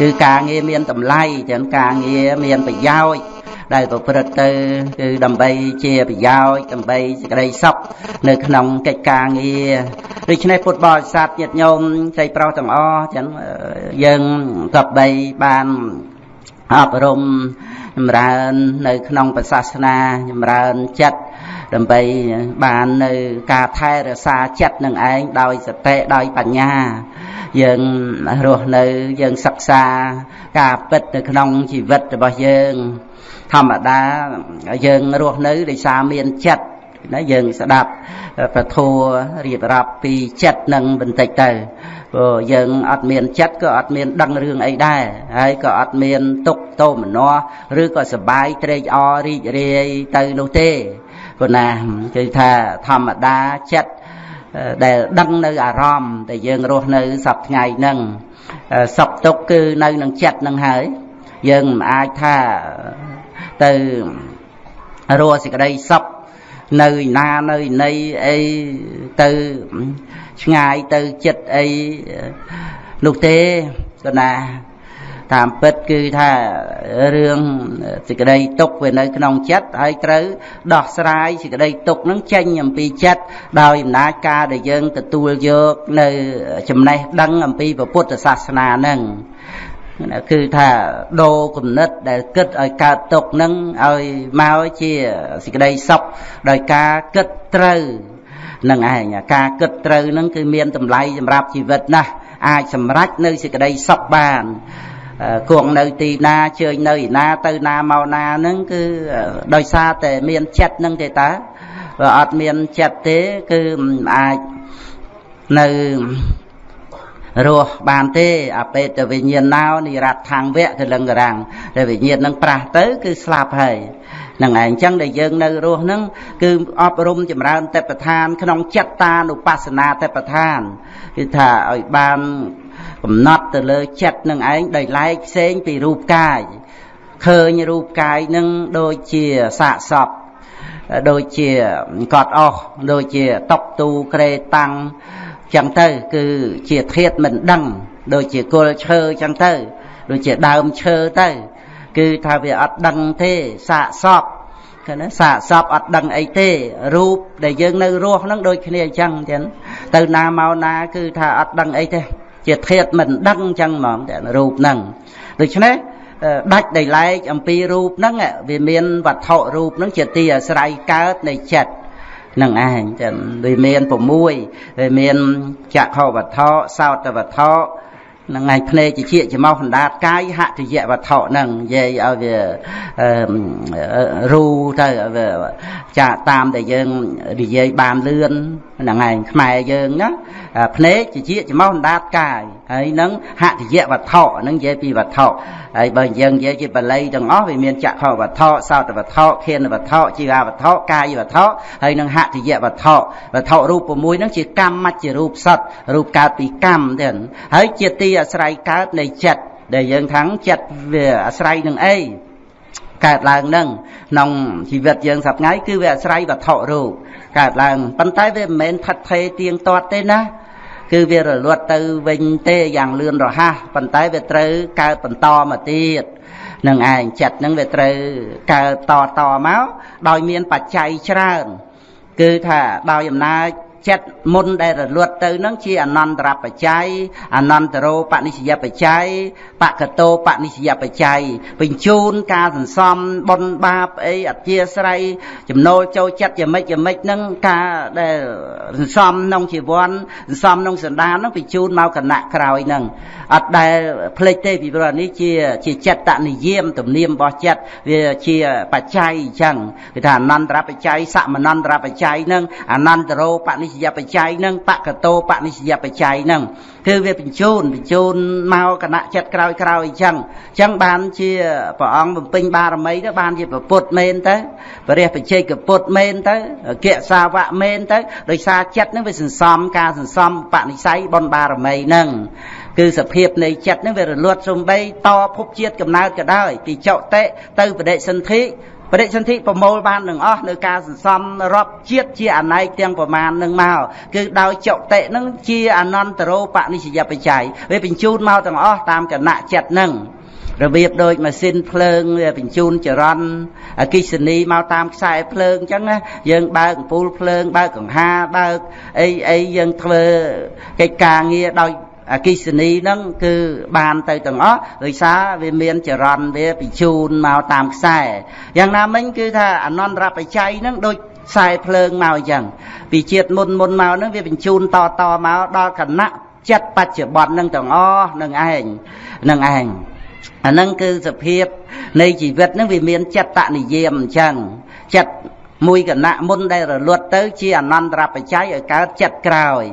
គឺការងារមានតម្លៃទាំងការងារមានប្រយោជន៍ដែលប្រព្រឹត្តទៅគឺដើម្បីជាប្រយោជន៍ដើម្បីសេចក្តីសុខនៅក្នុងកិច្ចការងារដូច្នេះពុទ្ធបរិស័ទញាតិញោមใจប្រុសទាំងអស់ចឹងយើងក៏បីបានអប់រំ ចម្រើននៅក្នុងសាសនាចម្រើនចិត្តដើម្បីបាននៅការថែរក្សាចិត្តនឹងឯងដោយសតិដោយបញ្ញាយើងរស់នៅយើងសិក្សាការពិតនៅក្នុងជីវិតរបស់យើងធម្មតាយើងរស់នៅដោយសារមានចិត្តណាយើងស្ដាប់ពធัวរៀបរាប់ពីចិត្តនឹងបន្តិចទៅ ព្រោះយើងអត់មានចិត្តក៏អត់មានដឹងរឿងអីដែរហើយក៏អត់មានទុកទោមនស្សឬក៏សបាយត្រេកអររីករាយទៅនោះទេព្រោះណាគឺថាធម្មតាចិត្តដែលដឹងនៅអារម្មណ៍ដែលយើងរស់នៅសពថ្ងៃហ្នឹងសុខទុក្ខគឺនៅនឹងចិត្តហ្នឹងហើយយើងមិនអាចថាទៅរស់សេចក្តីសុខនៅណានៅណីអីទៅ ឆ្ងាយទៅចិត្តអីនោះទេក៏ណាតាមពិតគឺថារឿងសេចក្តីទុកវានៅក្នុងចិត្តហើយត្រូវដោះស្រាយសេចក្តីទុកនឹងចេញអំពីចិត្តដោយអំណាចការដែលយើងទទួលយកនៅចំណេះដឹងអំពីពុទ្ធសាសនានឹងគឺថាដូរគំនិតដែលគិតឲ្យកើតទុកនឹងឲ្យមកជាសេចក្តីសុខដោយការគិតត្រូវ នឹងឯងការគិតត្រូវនឹងគឺមានតម្លៃសម្រាប់ជីវិតណាស់អាចសម្រេចនៅសេចក្តីសុខបានគង់នៅទីណាជើញនៅឯណាទៅណាមកណាហ្នឹងគឺដោយសារតែមានចិត្តហ្នឹងទេតើបើអត់មានចិត្តទេគឺមិនអាចនៅរស់បានទេអបេតវិញ្ញាណោនិរដ្ឋាំងវៈកលឹងរាំងតែវិញ្ញាណនឹងប្រះទៅគឺស្លាប់ហើយ នឹងឯងចឹងដែលយើងនៅរស់ហ្នឹងគឺអប់រំចម្រើនទេពឋាន ក្នុងចិត្តតានុបស្សនាទេពឋានគឺថាឲ្យបានកំណត់ទៅលើចិត្តនឹងឯងដោយឡែកផ្សេងពីរូបកាយឃើញរូបកាយនឹងដូចជាសាកសពដូចជាកត់អស់ដូចជាតុកទូក្រេតាំងចឹងទៅ គឺជាធាតមិនដឹង ដូចជាគល់ឈើចឹងទៅ ដូចជាដើមឈើទៅ គឺថាវាអត់ដឹងទេសាកសពគឺណាសាកសពអត់ដឹងអីទេរូបដែលយើងនៅរស់ហ្នឹងដូចគ្នាអញ្ចឹងចឹងទៅណាមកណាគឺថាអត់ដឹងអីទេជាធាតមិនដឹងអញ្ចឹងហ្មងតែរូបហ្នឹងដូច្នេះដាច់ដោយឡែកអំពីរូបហ្នឹងវាមានវត្ថុរូបហ្នឹងជាទីអាស្រ័យកើតនៃចិត្តនឹងឯងចឹងវាមាន6វាមានចក្ខុវត្ថុសោតវត្ថុហ្នឹងហើយភ្នែកជាច្រមុះអណ្ដាតកាយហតិយវត្ថុហ្នឹងនិយាយឲ្យវារូទៅចាតាមដែលយើងនិយាយបានលឿនហ្នឹងឯងខ្មែរយើងណាភ្នែកជាច្រមុះអណ្ដាតកាយ ហើយនឹងហតិយវត្ថុហ្នឹងនិយាយពីវត្ថុហើយបើយើងនិយាយជាបាលីទាំងអស់វាមានចក្ខុវត្ថុសោតវត្ថុខៀនវត្ថុជីវវត្ថុកាយវត្ថុហើយនឹងហតិយវត្ថុវត្ថុរូប6ហ្នឹងជាកម្មមច្ចរូបសត្វរូបកើតពីកម្មទៀតហើយជាទីអាស្រ័យកើតនៃចិត្តដែលយើងថាំងចិត្តវាអាស្រ័យនឹងអីកើតឡើងនឹងក្នុងជីវិតយើងសប្ថ្ងៃគឺវាអាស្រ័យវត្ថុរូបកើតឡើងប៉ុន្តែវាមិនមែនថិតថេរទៀងទាត់ទេណា គឺវារលត់ទៅវិញទេយ៉ាងលឿនរហ័សប៉ុន្តែវាត្រូវកើតបន្តមកទៀតនឹងឯងចិត្តនឹងវាត្រូវកើតតតមកដោយមានបច្ច័យច្រើន គឺថាដោយអំណាច ចិត្តមុនដែលរលត់ទៅនឹងជាអនន្តរបច្ច័យអនន្តរោបនិស្សយបច្ច័យបកតោបនិស្សយបច្ច័យបញ្ជូនការសន្សំបុណ្យបាបអីអធិស្រ័យចំណូលចូលចិត្តយ៉ាងម៉េចយ៉ាងម៉េចហ្នឹងការដែលសន្សំក្នុងជីវ័នសន្សំក្នុងសន្តានហ្នឹងបញ្ជូនមកគណៈក្រោយហ្នឹងអត់ដែលភ្លេចទេពីព្រោះនេះជាជាចិត្តនិយមទំនៀមរបស់ចិត្តវាជាបច្ច័យអញ្ចឹងគឺថាអនន្តរបច្ច័យសមនន្តរបច្ច័យហ្នឹងអនន្តរោបនិស្សយបច្ច័យនឹងបកតោបនិស្សយបច្ច័យនឹងគឺវាបញ្ជូនបញ្ជូនមកគណៈចិត្តក្រោយក្រោយអញ្ចឹងអញ្ចឹងបានជាព្រះអង្គបំពេញបារមីទៅបានជាពុទ្ធមែនទៅព្រះបច្ចេកពុទ្ធមែនទៅគិសាវៈមែនទៅដោយសារចិត្តនឹងវាសន្សំការសន្សំបនិស័យបុណ្យបារមីនឹងគឺសភាពនៃចិត្តនឹងវារលត់សំបីតភពជាតិកំណើតក៏ដោយពីចុតិទៅបដិសន្ធិ បរិសន្ធិប្រមូលបាននឹងអស់នៅការសន្សំរាប់ជាតិជាអណែកទាំងប្រមាណនឹងមកគឺដោយចុតិនឹងជាអនន្តរោបនិស្សយបច្ច័យវាបញ្ជូនមកទាំងអស់តាមគណៈចិត្តនឹងរបៀបដូចម៉ាស៊ីនភ្លើងវាបញ្ជូនចរន្តអគិសនីមកតាមខ្សែភ្លើងអញ្ចឹងណាយើងបើកអំពូលភ្លើងបើកកង្ហាបើកអីអីយើងធ្វើកិច្ចការងារដោយ អកិសនីហ្នឹងគឺបានទៅទាំងអស់ដោយសារវាមានចរន្តវាបញ្ជូនមកតាមខ្សែយ៉ាងណាមិញគឺថាអនន្តរបច្ច័យហ្នឹងដូចខ្សែភ្លើងមកអញ្ចឹងពីជាតិមុនមុនមកហ្នឹងវាបញ្ជូនតតមកដល់គណៈចិត្តបច្ចុប្បន្នហ្នឹងទាំងអស់នឹងឯងនឹងឯងអាហ្នឹងគឺសភាពនៃជីវិតហ្នឹងវាមានចិត្តនិយមអញ្ចឹងចិត្តមួយគណៈមុនដែលរលត់ទៅជាអនន្តរបច្ច័យឲ្យកើតចិត្តក្រោយ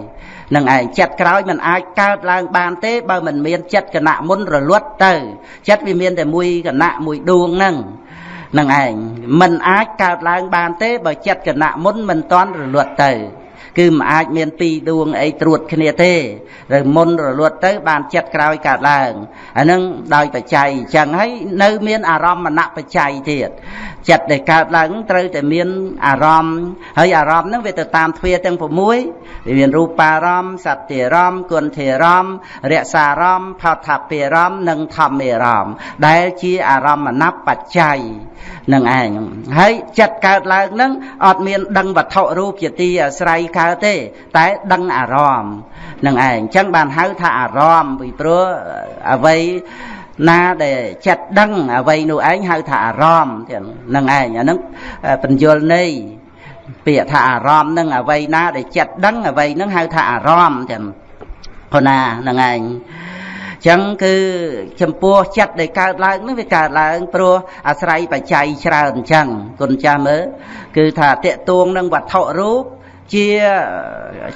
នឹងឯងចិត្តក្រោយมันអាចកើតឡើងបានទេបើមិនមានចិត្តគណៈមុនរលត់ទៅចិត្តវាមានតែមួយគណៈមួយដួងហ្នឹងនឹងឯងมันអាចកើតឡើងបានទេបើចិត្តគណៈមុនមិនតន់រលត់ទៅ គឺមិនអាចមានពីរដួងអីត្រួតគ្នាទេឬមុនរលត់ទៅ បានចិត្តក្រោយកើតឡើងអានឹងដោយបច្ច័យអញ្ចឹងហើយនៅមានអារម្មណ៍មណបច្ច័យទៀតចិត្តដែលកើតឡើងត្រូវតែមានអារម្មណ៍ហើយអារម្មណ៍ហ្នឹងវាទៅតាមទ្វាទាំង6វាមានរូបារម្មណ៍សត្យារម្មណ៍គុណធារម្មណ៍រក្សារម្មណ៍ផតថាពារម្មណ៍និងធម្មារម្មណ៍ដែលជាអារម្មណ៍មណបច្ច័យនឹងឯងហើយចិត្តកើតឡើងនឹងអត់មានដឹងវត្ថុរូបជាទីអាស្រ័យកើតទេ តែដឹងអារម្មណ៍នឹងឯងអញ្ចឹងបានហៅថាអារម្មណ៍ពីព្រោះអ្វីណាដែលចិត្តដឹងអ្វីនោះឯងហៅថាអារម្មណ៍ទៀតនឹងឯងអានឹងបញ្យលន័យពាក្យថាអារម្មណ៍នឹងអ្វីណាដែលចិត្តដឹងអ្វីនឹងហៅថាអារម្មណ៍ទៀតព្រោះណានឹងឯងចឹងគឺចំពោះចិត្តដែលកើតឡើងនេះវាកើតឡើងព្រោះអាស្រ័យបច្ច័យច្រើនអញ្ចឹងគុណចាស់មើលគឺថាតេតួងនឹងវត្ថុរូប ជា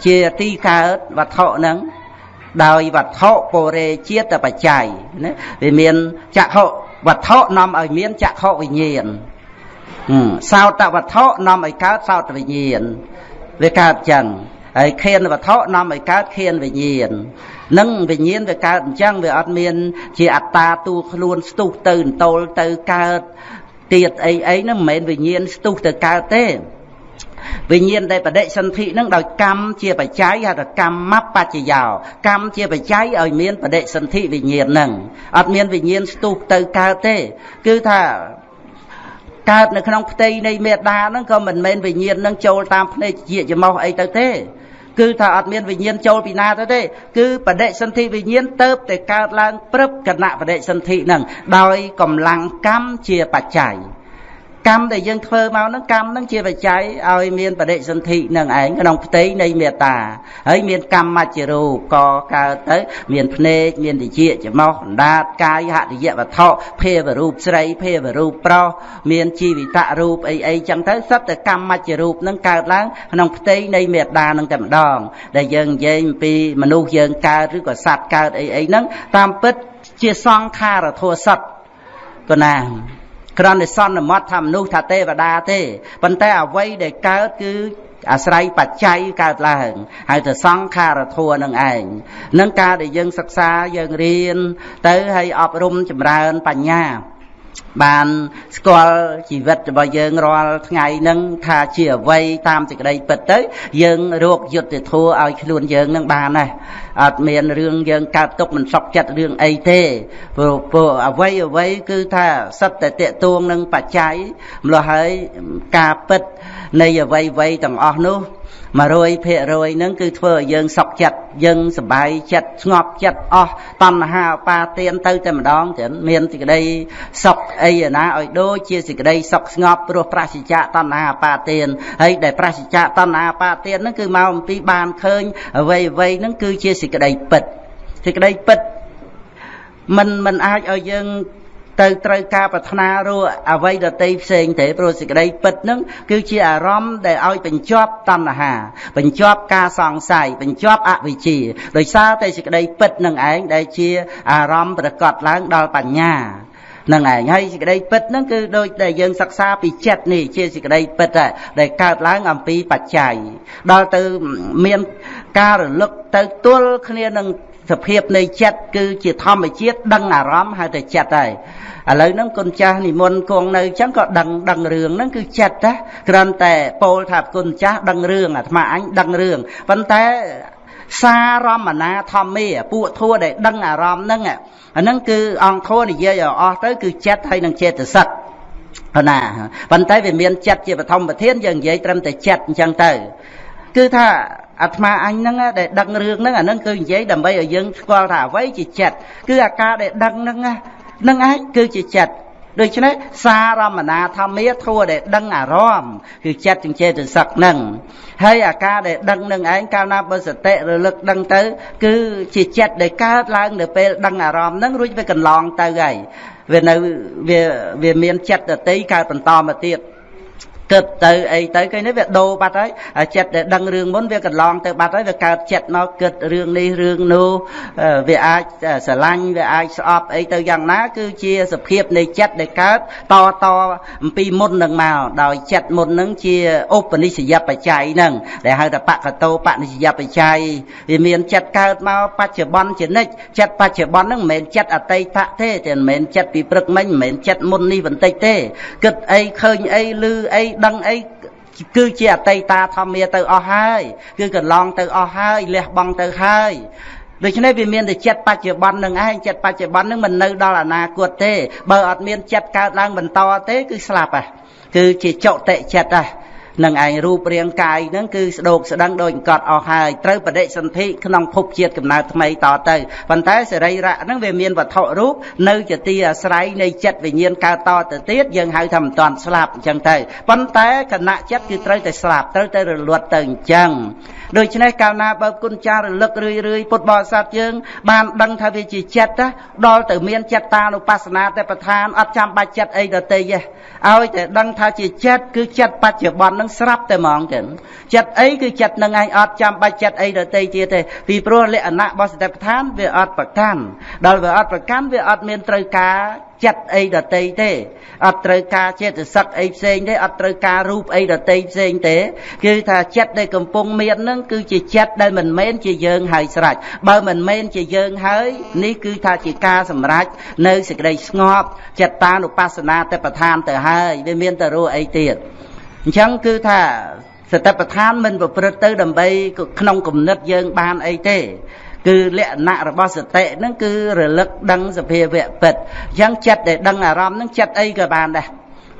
ជាទីកើតវត្ថុហ្នឹងដោយវត្ថុពរេជាតិបច្ច័យណាវាមានចក្ខុវត្ថុនាំឲ្យមានចក្ខុវិញ្ញាណសោតវត្ថុនាំឲ្យកើតសោតវិញ្ញាណវាកើតចឹងហើយខៀនវត្ថុនាំឲ្យកើតខៀនវិញ្ញាណនឹងវិញ្ញាណវាកើតអញ្ចឹងវាអត់មាន ជាអត្តាតួខ្លួនស្ទុះទៅអន្តោលទៅកើតទៀតអីអីហ្នឹងមិនមែនវិញ្ញាណស្ទុះទៅកើតទេ វិញ្ញាណដែលបដិសន្ធិនឹងដោយកម្មជាបច្ច័យហៅថាកម្មបច្ចយោកម្មជាបច្ច័យឲ្យមានបដិសន្ធិវិញ្ញាណនឹងអត់មានវិញ្ញាណស្ទុះទៅកើតទេ គឺថាកើតនៅក្នុងផ្ទៃនៃមេដាហ្នឹងក៏មិនមែនវិញ្ញាណនឹងចូលតាមភ្នែកជាច្រមុះអីទៅទេគឺថាអត់មានវិញ្ញាណចូលពីណាទៅទេគឺបដិសន្ធិវិញ្ញាណទៅតែកើតឡើងព្រឹបគណៈបដិសន្ធិហ្នឹងដោយកម្លាំងកម្មជាបច្ច័យ កម្មដែលយើងធ្វើមកហ្នឹងកម្មហ្នឹងជាបច្ច័យឲ្យមានបដិសន្ធិនឹងឯងក្នុងផ្ទៃនៃមេត្តាហើយមានកម្មមច្ចរូបក៏កើតទៅ មានភ្នែកមានតិចច្រមុះអណ្ដាតកាយហតិយវត្ថុភាវរូបស្រីភាវរូបប្រុសមានជីវិតរូបអីអីចឹងទៅសត្វតែកម្មមច្ចរូបហ្នឹងកើតឡើងក្នុងផ្ទៃនៃមេត្តាហ្នឹងតែម្ដង ដែលយើងនិយាយអំពីមនុស្សយើងកើតឬក៏សត្វកើតអីអីហ្នឹងតាមពិតជាសង្ខារធัวសត្វក៏ណា គ្រាន់តែសន្មត់ថាមនុស្សថាទេវតាទេប៉ុន្តែអ្វីដែលកើតគឺអាស្រ័យបច្ច័យកើតឡើងហើយទៅសង្ខារធัวនឹងឯងនឹងការដែលយើងសិក្សាយើងរៀនទៅហើយអប់រំចម្រើនបញ្ញា បានស្គាល់ជីវិតរបស់យើងរាល់ថ្ងៃហ្នឹងថាជាអ្វីតាមសេចក្តីពិតទៅ យើងរកយុត្តិធម៌ឲ្យខ្លួនយើងនឹងបានណាអត់មានរឿងយើងកើតទុកមិនសុខចិត្តរឿងអីទេព្រោះព្រោះអ្វីអ្វីគឺថាសិតតែតេតួងនឹងបច្ច័យម្ល៉េះហើយការពិតនៃអ្វីអ្វីទាំងអស់នោះ 100%ហ្នឹងគឺធ្វើឲ្យយើងសុខចិត្តយើងសប្បាយចិត្តស្ងប់ចិត្តអស់តណ្ហាឧបាទានទៅតែម្ដងទៀតមានសេចក្តីសុខអីណាឲ្យដូចជាសេចក្តីសុខស្ងប់ព្រោះប្រសិជ្ជៈតណ្ហាឧបាទានហើយដែលប្រសិជ្ជៈតណ្ហាឧបាទានហ្នឹងគឺមកអំពីបានឃើញអ្វីអ្វីហ្នឹងគឺជាសេចក្តីពិតសេចក្តីពិតមិនមិនអាចឲ្យយើង ទៅត្រូវការប្រាថ្នារកអ្វីដតីផ្សេងទេព្រោះសេចក្តីពិតហ្នឹងគឺជាអារម្មណ៍ដែលឲ្យបញ្ចប់តណ្ហា បញ្ចប់ការសង្ស័យបញ្ចប់អវិជ្ជាដោយសារតែសេចក្តីពិតនឹងឯងដែលជាអារម្មណ៍ប្រកបឡើងដល់បញ្ញានឹងឯងហើយសេចក្តីពិតហ្នឹងគឺដូចដែលយើងសិក្សាពីចិត្តនេះជាសេចក្តីពិតដែលកើតឡើងអំពីបច្ច័យដល់ទៅមានការរលឹកទៅទល់គ្នានឹង សភាពនៃចិត្តគឺជាធម្មជាតិដឹងអារម្មណ៍ហៅតែចិត្តហើយឥឡូវហ្នឹងគុណចាស់និមន្តគង់នៅអញ្ចឹងក៏ដឹងដឹងរឿងហ្នឹងគឺចិត្តណាគ្រាន់តែពោលថាគុណចាស់ដឹងរឿងអាត្មាអញដឹងរឿងប៉ុន្តែសារមណាធម្មាពួកធัวដែលដឹងអារម្មណ៍ហ្នឹងអាហ្នឹងគឺអង្គធัวនិយាយឲ្យអស់ទៅគឺចិត្តហើយនឹងចេតសិកណាប៉ុន្តែវាមានចិត្តជាបឋមប្រធានយើងនិយាយត្រឹមតែចិត្តអញ្ចឹងទៅគឺថា អាត្មាអញហ្នឹងដែលដឹងរឿងហ្នឹងអាហ្នឹងគឺនិយាយដើម្បីឲ្យយើងស្គាល់ថាអ្វីជាចិត្តគឺអាការដែលដឹងហ្នឹងនឹងឯងគឺជាចិត្តដូច្នេះសារមណាធម្មាធัวដែលដឹងអារម្មណ៍គឺចិត្តជាចេតសិកនឹងហើយអាការដែលដឹងនឹងឯងកាលណាបើសតិរលឹកដឹងទៅ គឺជាចិត្តដែលកើតឡើងនៅពេលដឹងអារម្មណ៍នឹងរួចវាកន្លងទៅហើយវានៅវាវាមានចិត្តដតីកើតបន្តមកទៀត គិតទៅអីទៅគេនេះវាដូរបាត់ហើយចិត្តដែលដឹងរឿងមុនវាកន្លងទៅបាត់ហើយវាកើតចិត្តមកគិតរឿងនេះរឿងនោះវាអាចស្រឡាញ់វាអាចស្អប់អីទៅយ៉ាងណាគឺជាសភាពនៃចិត្តដែលកើតតតអំពីមុននឹងមកដោយចិត្តមុននឹងជាឧបនិស្សយបច្ច័យហ្នឹងដែលហៅថាបកតោបនិស្សយបច្ច័យវាមានចិត្តកើតមកបច្ចុប្បន្នជានិច្ចចិត្តបច្ចុប្បន្នហ្នឹងមិនមែនចិត្តអតីតទេតែមិនមែនចិត្តពីព្រឹកមិញមិនមែនចិត្តមុននេះបន្តិចទេគិតអីឃើញអីឮអីដឹងអីគឺជាអតីតាធម្មាទៅអស់ហើយគឺកន្លងទៅអស់ហើយលះបង់ទៅហើយដូច្នេះវាមានតែចិត្តបច្ចុប្បន្ននឹងឯងចិត្តបច្ចុប្បន្ននឹងមិននៅដល់អនាគតទេបើអត់មានចិត្តកើតឡើងបន្តទេគឺស្លាប់ហ่ะគឺជាចុតិចិត្តហ่ะ នឹងឯងរូបរាងកាយហ្នឹងគឺស្ដោកស្ដឹងដូចកត់អស់ហើយត្រូវបដិសន្ធិក្នុងភពជាតិកំណើតថ្មីតទៅប៉ុន្តែសរីរៈហ្នឹងវាមានវត្ថុរូបនៅជាទីអាស្រ័យនៃចិត្តវិញ្ញាណកើតតទៅទៀតយើងហៅថាមិនតាន់ស្លាប់អញ្ចឹងទៅប៉ុន្តែគណៈចិត្តគឺត្រូវតែស្លាប់ត្រូវតែរលត់ទៅអញ្ចឹងដូច្នេះកាលណាបើគុណចាស់រលឹករឿយរឿយពុទ្ធបរិស័ទយើងបានដឹងថាវាជាចិត្តដល់ទៅមានចិត្តតានុបស្សនាតែប្រធានអត់ចាំបាច់ចិត្តអីដទៃទេឲ្យតែដឹងថាជាចិត្តគឺចិត្តបច្ចុប្បន្ននឹងស្រាប់តែហ្មងចឹងចិត្តអីគឺចិត្តនឹងឯងអត់ចាំបាច់ចិត្តអីដទៃទៀតទេពីព្រោះលក្ខណៈរបស់សតិប្បដ្ឋានវាអត់ប្រកាន់ដល់វាអត់ប្រកាន់វាអត់មានត្រូវការ ចិត្តអីដតីទេអត់ត្រូវការចេតសិកអីផ្សេងទេអត់ត្រូវការរូបអីដតីផ្សេងទេគឺថាចិត្តដែលកំពុងមាននឹងគឺជាចិត្តដែលមិនមែនជាយើងហើយស្រេចបើមិនមែនជាយើងហើយនេះគឺថាជាការសម្រេចនៅសេចក្តីស្ងប់ចិត្តតានុបស្សនាតែប្រធានទៅហើយវាមានតែរੂអីទៀតអញ្ចឹងគឺថាសតិប្បដ្ឋានមិនប្រព្រឹត្តទៅដើម្បីក្នុងគំនិតយើងបានអីទេ គឺលក្ខណៈរបស់សតិហ្នឹងគឺរលឹកដឹងសភាវៈពិតអញ្ចឹងចិត្តដែលដឹងអារម្មណ៍ហ្នឹងចិត្តអីក៏បានដែរ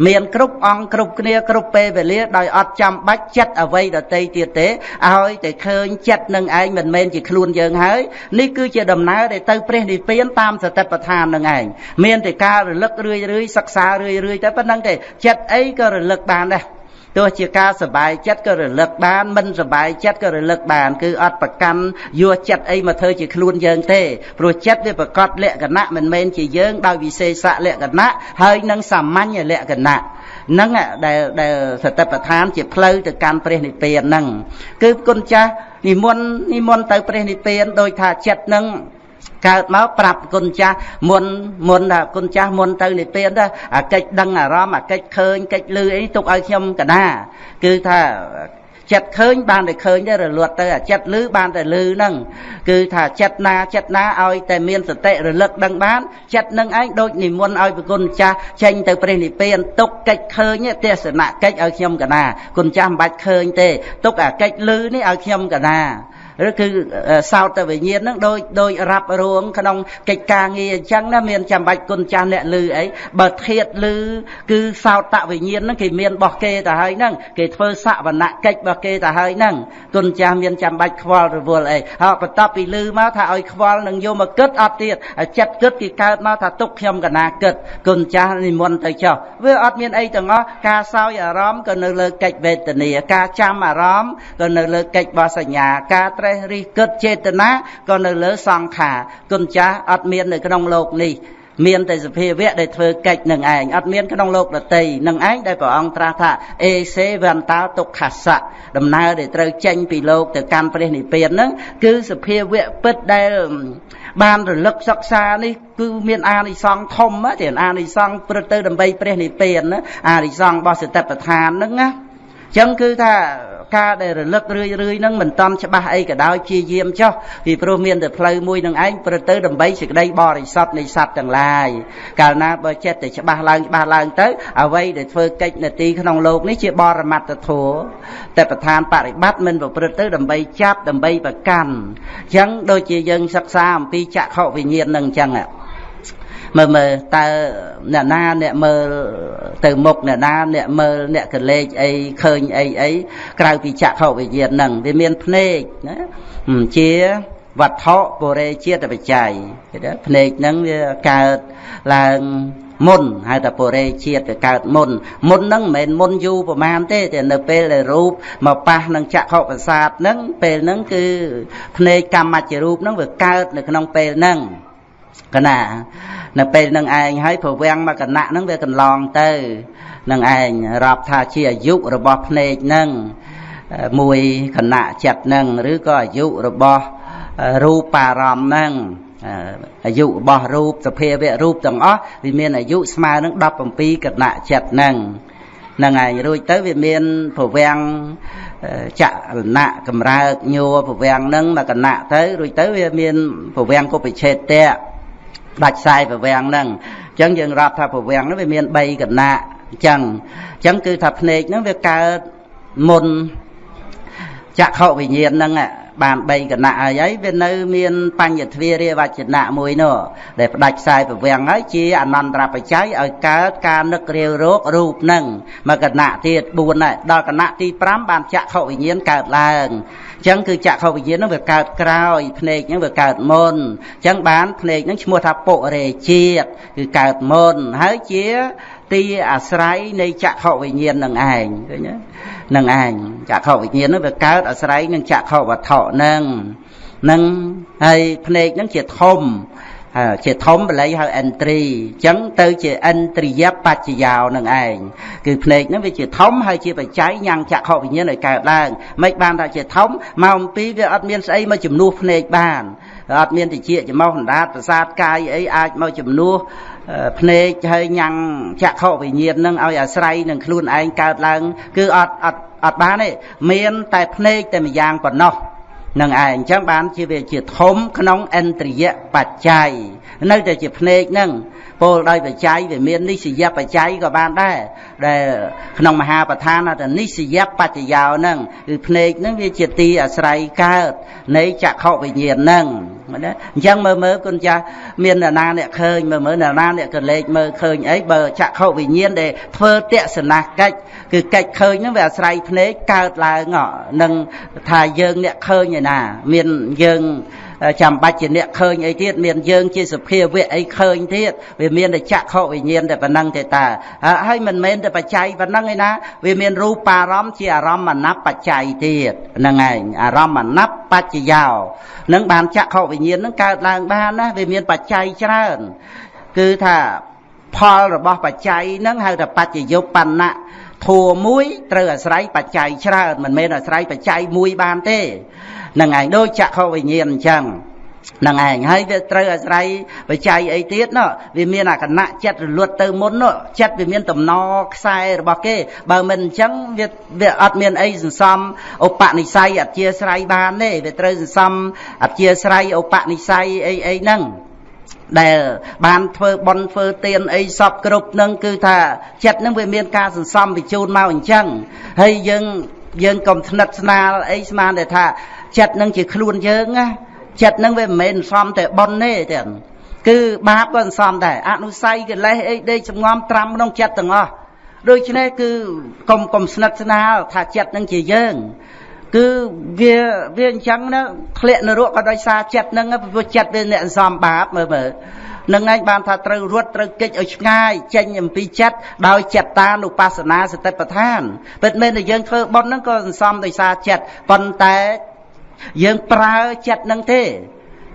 មានគ្រប់អង្គគ្រប់គ្នាគ្រប់ពេលវេលាដោយអត់ចាំបាច់ចិត្តអ្វីដតីទៀតទេឲ្យតែឃើញចិត្តនឹងឯងមិនមែនជាខ្លួនយើងហើយនេះគឺជាដំណើរដែលទៅព្រះនិព្វានតាមសតិប្បដ្ឋាននឹងឯងមានតែការរលឹករឿយរឿយសិក្សារឿយរឿយទៅប៉ុណ្្នឹងទេចិត្តអីក៏រលឹកបានដែរ ទោះជាការសបាយចិត្តក៏រលឹកបានមិនសបាយចិត្តក៏រលឹកបាន គឺអត់ប្រកាន់យកចិត្តអីមកធ្វើជាខ្លួនយើងទេព្រោះចិត្តវាប្រកបលក្ខណៈមិនមែនជាយើងដោយវិសេសលក្ខណៈហើយនឹងសាមញ្ញលក្ខណៈហ្នឹងដែលដែលសតិប្បដ្ឋានជាផ្លូវទៅកាន់ព្រះនិព្វានហ្នឹងគឺគុណចាស់និមន្តនិមន្តទៅព្រះនិព្វានដោយថាចិត្តហ្នឹង កើតមកប្រាប់គុណចាស់មុនមុនថាគុណចាស់មុនទៅនិព្វានទៅអាកិច្ចដឹងអារម្មណ៍អាកិច្ចឃើញកិច្ចលឺអីទុកឲ្យខ្ញុំកណាគឺថាចិត្តឃើញបានតែឃើញទៅរលត់ទៅអាចិត្តលឺបានតែលឺហ្នឹងគឺថាចិត្តណាចិត្តណាឲ្យតែមានសតិរលឹកដឹងបានចិត្តនឹងឯងដូចនិមន្តឲ្យប្រគុណចាស់ចេញទៅព្រះនិព្វានទុកកិច្ចឃើញទេសនៈកិច្ចឲ្យខ្ញុំកណាគុណចាស់មិនបាច់ឃើញទេទុកអាកិច្ចលឺនេះឲ្យខ្ញុំកណា ឬគឺសោតវិញ្ញាណហ្នឹងដូចដូចរាប់រួងក្នុងកិច្ចការងារអញ្ចឹងណាមានចាំបាច់គុណចាស់អ្នកលឺអីបើធៀបលឺគឺសោតវិញ្ញាណហ្នឹងគេមានរបស់គេទៅហើយហ្នឹងគេធ្វើសវនកិច្ចរបស់គេទៅហើយហ្នឹងគុណចាស់មានចាំបាច់ខ្វល់រវល់អីហើយបន្ទាប់ពីលឺមកថាឲ្យខ្វល់នឹងយកមកគិតអត់ទៀតចិត្តគិតគេកើតមកថាទុកខ្ញុំកណាគិតគុណចាស់និមន្តទៅចុះវាអត់មានអីទាំងអស់ការសោយអារម្មណ៍ក៏នៅលើកិច្ចវេទនាការចាំអារម្មណ៍ក៏នៅលើកិច្ចបសញ្ញាការត្ររិះគិតចេតនាក៏នៅលើសង្ខារគុណចាស់អត់មាននៅក្នុងโลกនេះមានតែសភាវៈដែលធ្វើកិច្ចនឹងឯងអត់មានក្នុងលោកដតីនឹងឯងដែលព្រះអង្គត្រាស់ថាអេសេវន្តោទុក្ខសៈដំណើរដែលត្រូវចេញពីលោកទៅកាន់ព្រះនិព្វានហ្នឹងគឺសភាវៈពិតដែលបានរលឹកសិក្សានេះគឺមានអានិសង្ឃធំទេអានិសង្ឃព្រឹកទៅដើម្បីព្រះនិព្វានណាអានិសង្ឃរបស់សតិប្បដ្ឋានហ្នឹងណាអញ្ចឹងគឺថា ការដែលរលឹករឿយរឿយហ្នឹងមិនតំច្បាស់អីក៏ដោយជាយាមចុះពីព្រោះមានតែផ្លូវមួយនឹងឯងព្រឹកទៅដើម្បីសេចក្តីបរិសុទ្ធនៃសត្វទាំងឡាយកាលណាបើចិត្តតែច្បាស់ឡើងច្បាស់ឡើងទៅអ្វីដែលធ្វើកិច្ចនាទីក្នុងលោកនេះជាបរមត្តធម៌តែប្រធានបរិបត្តិមិនប្រព្រឹត្តទៅដើម្បីចាប់ដើម្បីប្រកាន់អញ្ចឹងដូចជាយើងសិក្សាអំពីចក្ខុវិញ្ញាណនឹងអញ្ចឹង មើលមើលតើអ្នកណាអ្នកមើលទៅមុខអ្នកណាអ្នកមើលអ្នកកលេចអីឃើញអីអីក្រៅពីចក្ខុវិញ្ញាណហ្នឹងវាមានភ្នែកណាជាវត្ថុបុរេជាតិបច្ច័យគេថាភ្នែកហ្នឹងវាកើតឡើងមុនហៅថាបុរេជាតិវាកើតមុនមុនហ្នឹងមិនមែនមុនយូរប្រមាណទេតែនៅពេលដែលរូបមកប៉ះនឹងចក្ខុប្រសាទហ្នឹងពេលហ្នឹងគឺភ្នែកកម្មច្ចរូបហ្នឹងវាកើតនៅក្នុងពេលហ្នឹង កណានៅពេលនឹងឯងហើយប្រវាំងមកគណៈហ្នឹងវាកន្លងទៅនឹងឯងរាប់ថាជាអាយុរបស់ភ្នែកហ្នឹងមួយគណៈចិត្តហ្នឹងឬក៏អាយុរបស់រូបអារម្មណ៍ហ្នឹងអាយុរបស់រូបសភាវៈរូបទាំងអស់វាមានអាយុស្មើនឹង17គណៈចិត្តហ្នឹងហ្នឹងឯងរួចទៅវាមានប្រវាំងចលណៈកម្រើកញួរប្រវាំងហ្នឹងមកគណៈទៅរួចទៅវាមានប្រវាំងគុបិឆេតៈ ដាច់ខ្សែប្រវាំងហ្នឹងអញ្ចឹងយើងរាប់ថាប្រវាំងហ្នឹងវាមាន3គណៈអញ្ចឹងអញ្ចឹងគឺថាភ្នែកហ្នឹងវាកើតមុន ចក្ខុវិញ្ញាណហ្នឹងបាន3គណៈហើយហើយវានៅមានបញ្ញទ្វារាវចនៈមួយនោះដែលផ្ដាច់ខ្សែប្រវាំងហើយជាអនន្តរបច្ច័យឲ្យកើតការនឹករាវរោគរូបនឹងមកគណៈទៀត4ដែរដល់គណៈទី5បានចក្ខុវិញ្ញាណកើតឡើងអញ្ចឹងគឺចក្ខុវិញ្ញាណហ្នឹងវាកើតក្រោយភ្នែកហ្នឹងវាកើតមុនអញ្ចឹងបានភ្នែកហ្នឹងឈ្មោះថាពុរេជាតិគឺកើតមុនហើយជា ទីអាស្រ័យនៃចក្ខុវិញ្ញាណនឹងឯងឃើញទេនឹងឯងចក្ខុវិញ្ញាណនោះវាកើតអាស្រ័យនឹងចក្ខុវត្ថុនឹងនឹងហើយភ្នែកនឹងជាធំជាធំបល័យហៅ entry អញ្ចឹងទៅជាឥន្ទ្រិយបច្ចយោនឹងឯងគឺភ្នែកហ្នឹងវាជាធំហើយជាបច្ច័យញ៉ាំងចក្ខុវិញ្ញាណឲ្យកើតឡើងមិនបានថាជាធំមកអំពីវាអត់មានស្អីមកជំនួសភ្នែកបានអត់មានតិចចំោះអណ្ដាតប្រសាទកាយអីអាចមកជំនួស ភ្នែកហើយញ៉ាំងចក្ខុវិញ្ញាណនឹងឲ្យអាស្រ័យនឹងខ្លួនឯងកើតឡើង គឺអត់អត់អត់បានទេមានតែភ្នែកតែម្យ៉ាងប៉ុណ្ណោះនឹងឯងអញ្ចឹងបានជាវាជាធំក្នុងឥន្ទ្រិយបច្ច័យ នៅតែជាភ្នែកហ្នឹងពោលដោយបច្ច័យវាមាននិស្សយបច្ច័យក៏បានដែរដែលក្នុងមហាប្រធានថានិស្សយបច្ចយោហ្នឹងគឺភ្នែកហ្នឹងវាជាទីអាស្រ័យកើតនៃចក្ខុវិញ្ញាណហ្នឹងណាអញ្ចឹងមើលមើលគុណចាស់មានអ្នកណាអ្នកឃើញមើលមើលអ្នកណាអ្នកក៏លេចមើលឃើញអីបើចក្ខុវិញ្ញាណដែលធ្វើទស្សនកិច្ចគឺកិច្ចឃើញហ្នឹងវាអាស្រ័យភ្នែកកើតឡើងនឹងថាយើងអ្នកឃើញឯណា មានយើង ចាំបាច់ជាអ្នកឃើញអីទៀតមានយើងជាសភាវៈអីឃើញទៀតវាមានតែចក្ខុវិញ្ញាណតែប៉ុណ្ណឹងទេតាហើយមិនមែនតែបច្ច័យប៉ុណ្ណឹងឯណាវាមានរូបារម្មណ៍ជាអារម្មណ៍មណបច្ច័យទៀតហ្នឹងឯងអារម្មណ៍មណបបច្ចយោនឹងបានចក្ខុវិញ្ញាណនឹងកើតឡើងបានណាវាមានបច្ច័យច្រើនគឺថាផលរបស់បច្ច័យហ្នឹងហៅថាបច្ចយុបណ្ណៈ ធัวមួយត្រូវអាស្រ័យបច្ច័យច្រើនមិនមែនអាស្រ័យបច្ច័យមួយបានទេនឹងឯងដូចចក្ខុវិញ្ញាណអញ្ចឹងនឹងឯងហើយវាត្រូវអាស្រ័យបច្ច័យអីទៀតណោះវាមានអាគណៈចិត្តរលត់ទៅមុនណោះចិត្តវាមានតំណខ្សែរបស់គេ បើមិនអញ្ចឹងវាវាអត់មានអីសន្សំឧបនិស្ស័យអធិស្រ័យបានទេវាត្រូវសន្សំអធិស្រ័យឧបនិស្ស័យអីអីហ្នឹង ដែល បានធ្វើបន់ធ្វើទានអីសពគ្រប់នឹងគឺថាចិត្តនឹងវាមានការសន្សំបញ្ជូនមកអញ្ចឹងហើយយើងយើងកុំថ្និតស្នាលអីស្មានតែថាចិត្តនឹងជាខ្លួនយើងណាចិត្តនឹងវាមិនមែនសំតែប៉ុនទេទៀតគឺបាបក៏សំដែរអនុស័យកិលេសអីដេកសំងំត្រាំក្នុងចិត្តទាំងអស់ដូច្នេះគឺកុំកុំស្និទ្ធស្នាលថាចិត្តនឹងជាយើង គឺវាវាអញ្ចឹងណាធ្លាក់នរកក៏ដោយសារចិត្តនឹងព្រោះចិត្តវាអ្នកសំបាបមើលមើលនឹងឯងបានថាត្រូវរត់ត្រូវកិច្ចឲ្យឆ្ងាយចេញអំពីចិត្តដោយចិត្តតានុបស្សនាសតិប្បដ្ឋានពិតមែនតែយើងធ្វើបុណ្យហ្នឹងក៏សន្សំដោយសារចិត្តប៉ុន្តែយើងប្រើចិត្តនឹងទេ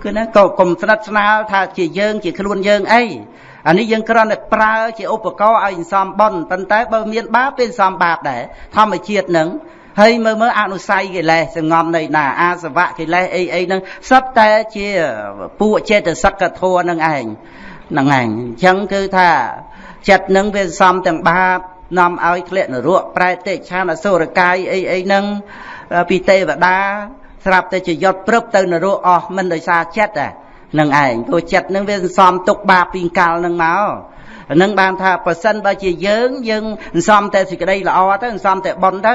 គឺណាក៏កុំស្និទ្ធស្នាលថាជាយើងជាខ្លួនយើងអីអានេះយើងគ្រាន់តែប្រើជាឧបករណ៍ឲ្យសំបន់ប៉ុន្តែបើមានបាបពេលសំបាបដែរធម្មជាតិនឹង ហើយមើលមើលអនុស័យកិលេសសងំនៃណាអាសវៈកិលេសអីអីហ្នឹងសុទ្ធតែជាពួកចេតសិកធัวនឹងឯងហ្នឹងឯងអញ្ចឹងគឺថាចិត្តនឹងវាសំទាំងបាបនាំឲ្យធ្លាក់នរកប្រែតិឆានអសុរកាយអីអីហ្នឹងពីទេវតាស្រាប់តែជាយត់ព្រឹបទៅនរកអស់មិនដោយសារចិត្តហ្នឹងឯងព្រោះចិត្តហ្នឹងវាសំទុកបាបពីកាលហ្នឹងមកនឹងបានថាប្រសិនបើជាយើងយើងសំតែសេចក្តីល្អទៅសំតែបុណ្យទៅ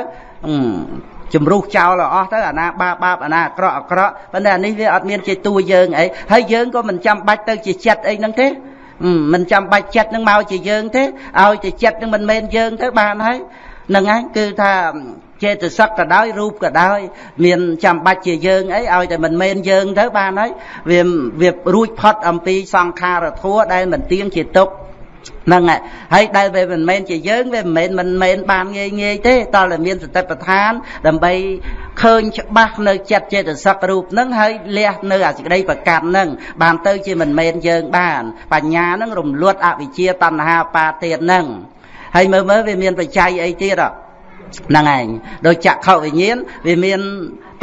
ជំរុះចោលអស់ទៅអាណាបាបបាបអាណាអាក្រក់អាក្រក់ប៉ុន្តែអានេះវាអត់មានជាតួយើងអីហើយយើងក៏មិនចាំបាច់ទៅជាចិត្តអីហ្នឹងទេមិនចាំបាច់ចិត្តនឹងមកជាយើងទេឲ្យតែចិត្តនឹងមិនមែនយើងទៅបានហើយហ្នឹងហើយគឺថាចេតសិកក៏ដោយរូបក៏ដោយមានចាំបាច់ជាយើងអីឲ្យតែមិនមែនយើងទៅបានហើយវាវារួចផុតអំពីសង្ខារធัวដែលមិនទៀងជាទុក្ខ ហ្នឹងហើយដែលវាមិនមែនជាយើងវាមិនមែនមិនមែនបានងាយងាយទេតើតែមានសតិប្បដ្ឋាន ដើម្បីឃើញច្បាស់នៅចិត្តចេតសិករូបហ្នឹងហើយលះនៅអាសេចក្តីប្រកាន់ហ្នឹងបានទៅជាមិនមែនយើងបាន បញ្ញាហ្នឹងរំលត់អវិជ្ជាតណ្ហាបាទៀតហ្នឹងហើយមើលមើលវាមានបច្ច័យអីទៀតហ្នឹងឯងដោយចក្ខុវិញ្ញាណវាមាន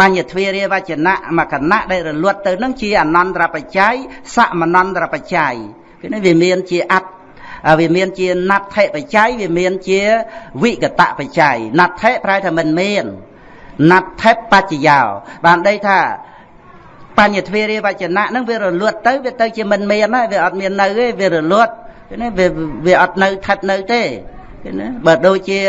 បញ្ញទ្វារាវចនៈមកគណៈដែលរលត់ទៅនឹងជាអនន្តរបច្ច័យសមនន្តរបច្ច័យគឺនេះវាមានជាអត្ត វាមានជាណដ្ឋិបច្ច័យវាមានជាវិកតបច្ច័យណដ្ឋិប្រែថាមិនមានណដ្ឋិបច្ចយោបានដីថាបញ្ញទ្វារាវចនៈហ្នឹងវារលត់ទៅវាទៅជាមិនមានហើយវាអត់មាននៅទេវារលត់នេះវាវាអត់នៅថិតនៅទេ ឃើញណាបើដូចជា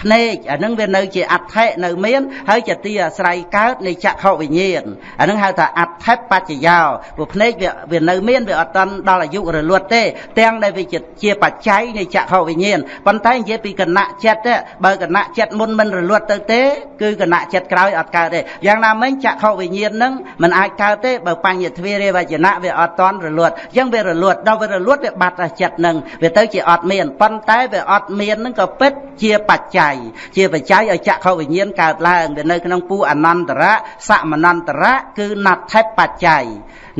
ភ្នែកអានឹងវានៅជាអដ្ឋិនៅមានហើយជាទីអាស្រ័យកើតនៃចក្ខុវិញ្ញាណអានឹងហៅថាអដ្ឋិបច្ចយោព្រោះភ្នែកវាវានៅមានវាអត់តាន់ដល់អាយុរលត់ទេ ទាំងដែលវាជាបច្ច័យនៃចក្ខុវិញ្ញាណប៉ុន្តែនិយាយពីគណៈចិត្តបើគណៈចិត្តមុនមិនរលត់ទៅទេគឺគណៈចិត្តក្រោយអត់កើតទេយ៉ាងណាមិញចក្ខុវិញ្ញាណនឹងมันអាចកើតទេបើបញ្ញទ្វារាវចនៈវាអត់តាន់រលត់អញ្ចឹងវារលត់ដល់វារលត់វាបាត់ចិត្តនឹងវាទៅជាអត់មានប៉ុន្តែវាអត់មាននឹងក៏ពិតជាបច្ច័យជាបច្ច័យឲ្យចក្ខុវិញ្ញាណកើតឡើងវានៅក្នុងពូអនន្តរៈសមនន្តរៈគឺណដ្ឋិបច្ច័យ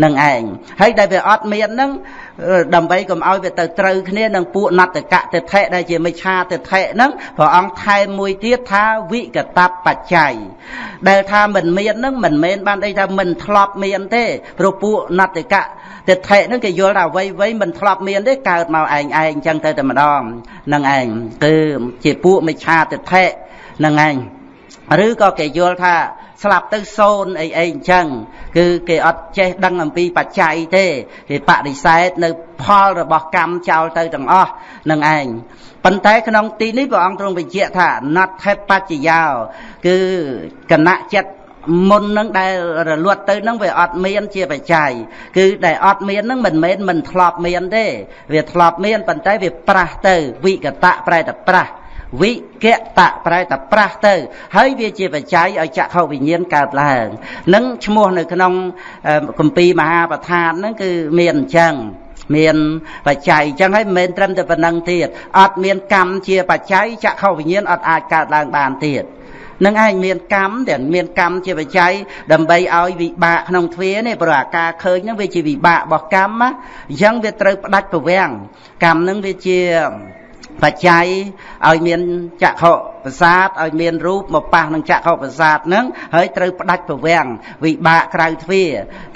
នឹងឯងហើយដែលវាអត់មាននឹងដើម្បីកុំឲ្យវាទៅត្រូវគ្នានឹងពួកណត្តកៈទិដ្ឋិដែលជាមិច្ឆាទិដ្ឋិហ្នឹងព្រះអង្គថែមមួយទៀតថាវិកតបច្ច័យដែលថាមិនមានហ្នឹងមិនមែនបានអីថាមិនធ្លាប់មានទេព្រោះពួកណត្តកៈទិដ្ឋិហ្នឹងគេយល់ថាអ្វីអ្វីមិនធ្លាប់មានទេកើតមកឯងឯងអញ្ចឹងទៅតែម្ដងនឹងឯងគឺជាពួកមិច្ឆាទិដ្ឋិនឹងឯង ឬក៏គេយល់ថាស្លាប់ទៅសូន្យអីអីអញ្ចឹងគឺគេអត់ចេះដឹងអំពីបច្ច័យទេគេបដិសេធនៅផលរបស់កម្មចោលទៅទាំងអស់នឹងឯងប៉ុន្តែក្នុងទីនេះព្រះអង្គទ្រង់បញ្ជាក់ថាណដ្ឋិបច្ចយោគឺគណៈចិត្តមុននឹងដែលរលត់ទៅនឹងវាអត់មានជាបច្ច័យគឺដែលអត់មាននឹងមិនមែនមិនធ្លាប់មានទេ វាធ្លាប់មានប៉ុន្តែវាប្រះទៅវិកតៈប្រែតែប្រះ វិកតៈប្រែតែប្រាស់ទៅ ហើយវាជាបច្ច័យឲ្យចក្ខុវិញ្ញាណកើតឡើងនឹងឈ្មោះនៅក្នុងគម្ពីរមហាប្រធានហ្នឹងគឺមានអញ្ចឹងមានបច្ច័យអញ្ចឹងហើយមិនមែនត្រឹមតែប៉ុណ្្នឹងទៀតអត់មានកម្មជាបច្ច័យចក្ខុវិញ្ញាណអត់អាចកើតឡើងបានទៀតនឹងឯងមានកម្មទាំងមានកម្មជាបច្ច័យដើម្បីឲ្យវិបាកក្នុងទ្វានេះព្រោះអាការឃើញហ្នឹងវាជាវិបាករបស់កម្មណាអញ្ចឹងវាត្រូវផ្ដាច់ប្រវាំងកម្មហ្នឹងវាជា បច្ច័យឲ្យមានចក្ខុប្រសាទឲ្យមានរូបមកប៉ះនឹងចក្ខុប្រសាទហ្នឹងហើយត្រូវផ្ដាច់ប្រវាំងវិបាកក្រៅទ្វា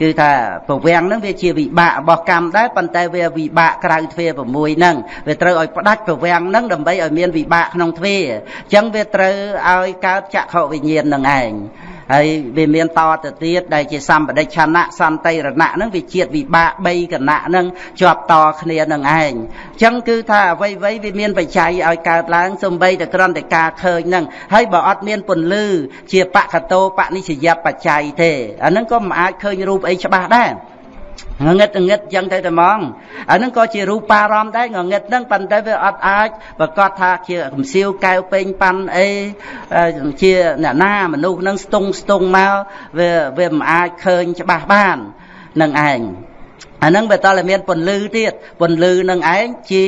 គឺថាប្រវាំងហ្នឹងវាជាវិបាករបស់កម្មដែរប៉ុន្តែវាវិបាកក្រៅទ្វា6ហ្នឹងវាត្រូវឲ្យផ្ដាច់ប្រវាំងហ្នឹងដើម្បីឲ្យមានវិបាកក្នុងទ្វាអញ្ចឹងវាត្រូវឲ្យកើតចក្ខុវិញ្ញាណនឹងឯង ហើយវាមានតទៅទៀតដែលជាសម្បដិឆណៈសន្តិរណៈហ្នឹងវាជាតិវិបាក3គណៈហ្នឹងជាប់តគ្នានឹងឯងអញ្ចឹងគឺថាអ្វីៗវាមានបច្ច័យឲ្យកើតឡើងសំបីតែក្រំតែការឃើញហ្នឹងហើយបើអត់មានពន្លឺជាបកតោបនិស្សយបច្ច័យទេអាហ្នឹងក៏មិនអាចឃើញរូបអីច្បាស់ដែរ ងងឹតងឹតចឹងទៅតែហ្មងអាហ្នឹងក៏ជារូបារម្មណ៍ដែរងងឹតហ្នឹងប៉ុន្តែវាអត់អាចប្រកាសថាជាកំសៀវកែវពេញប៉ាន់អីជាអ្នកណាមនុស្សហ្នឹងស្ទង់ស្ទង់មកវាវាមិនអាចឃើញច្បាស់បាននឹងឯងអាហ្នឹងវាតតែមានពន្លឺទៀតពន្លឺនឹងឯងជា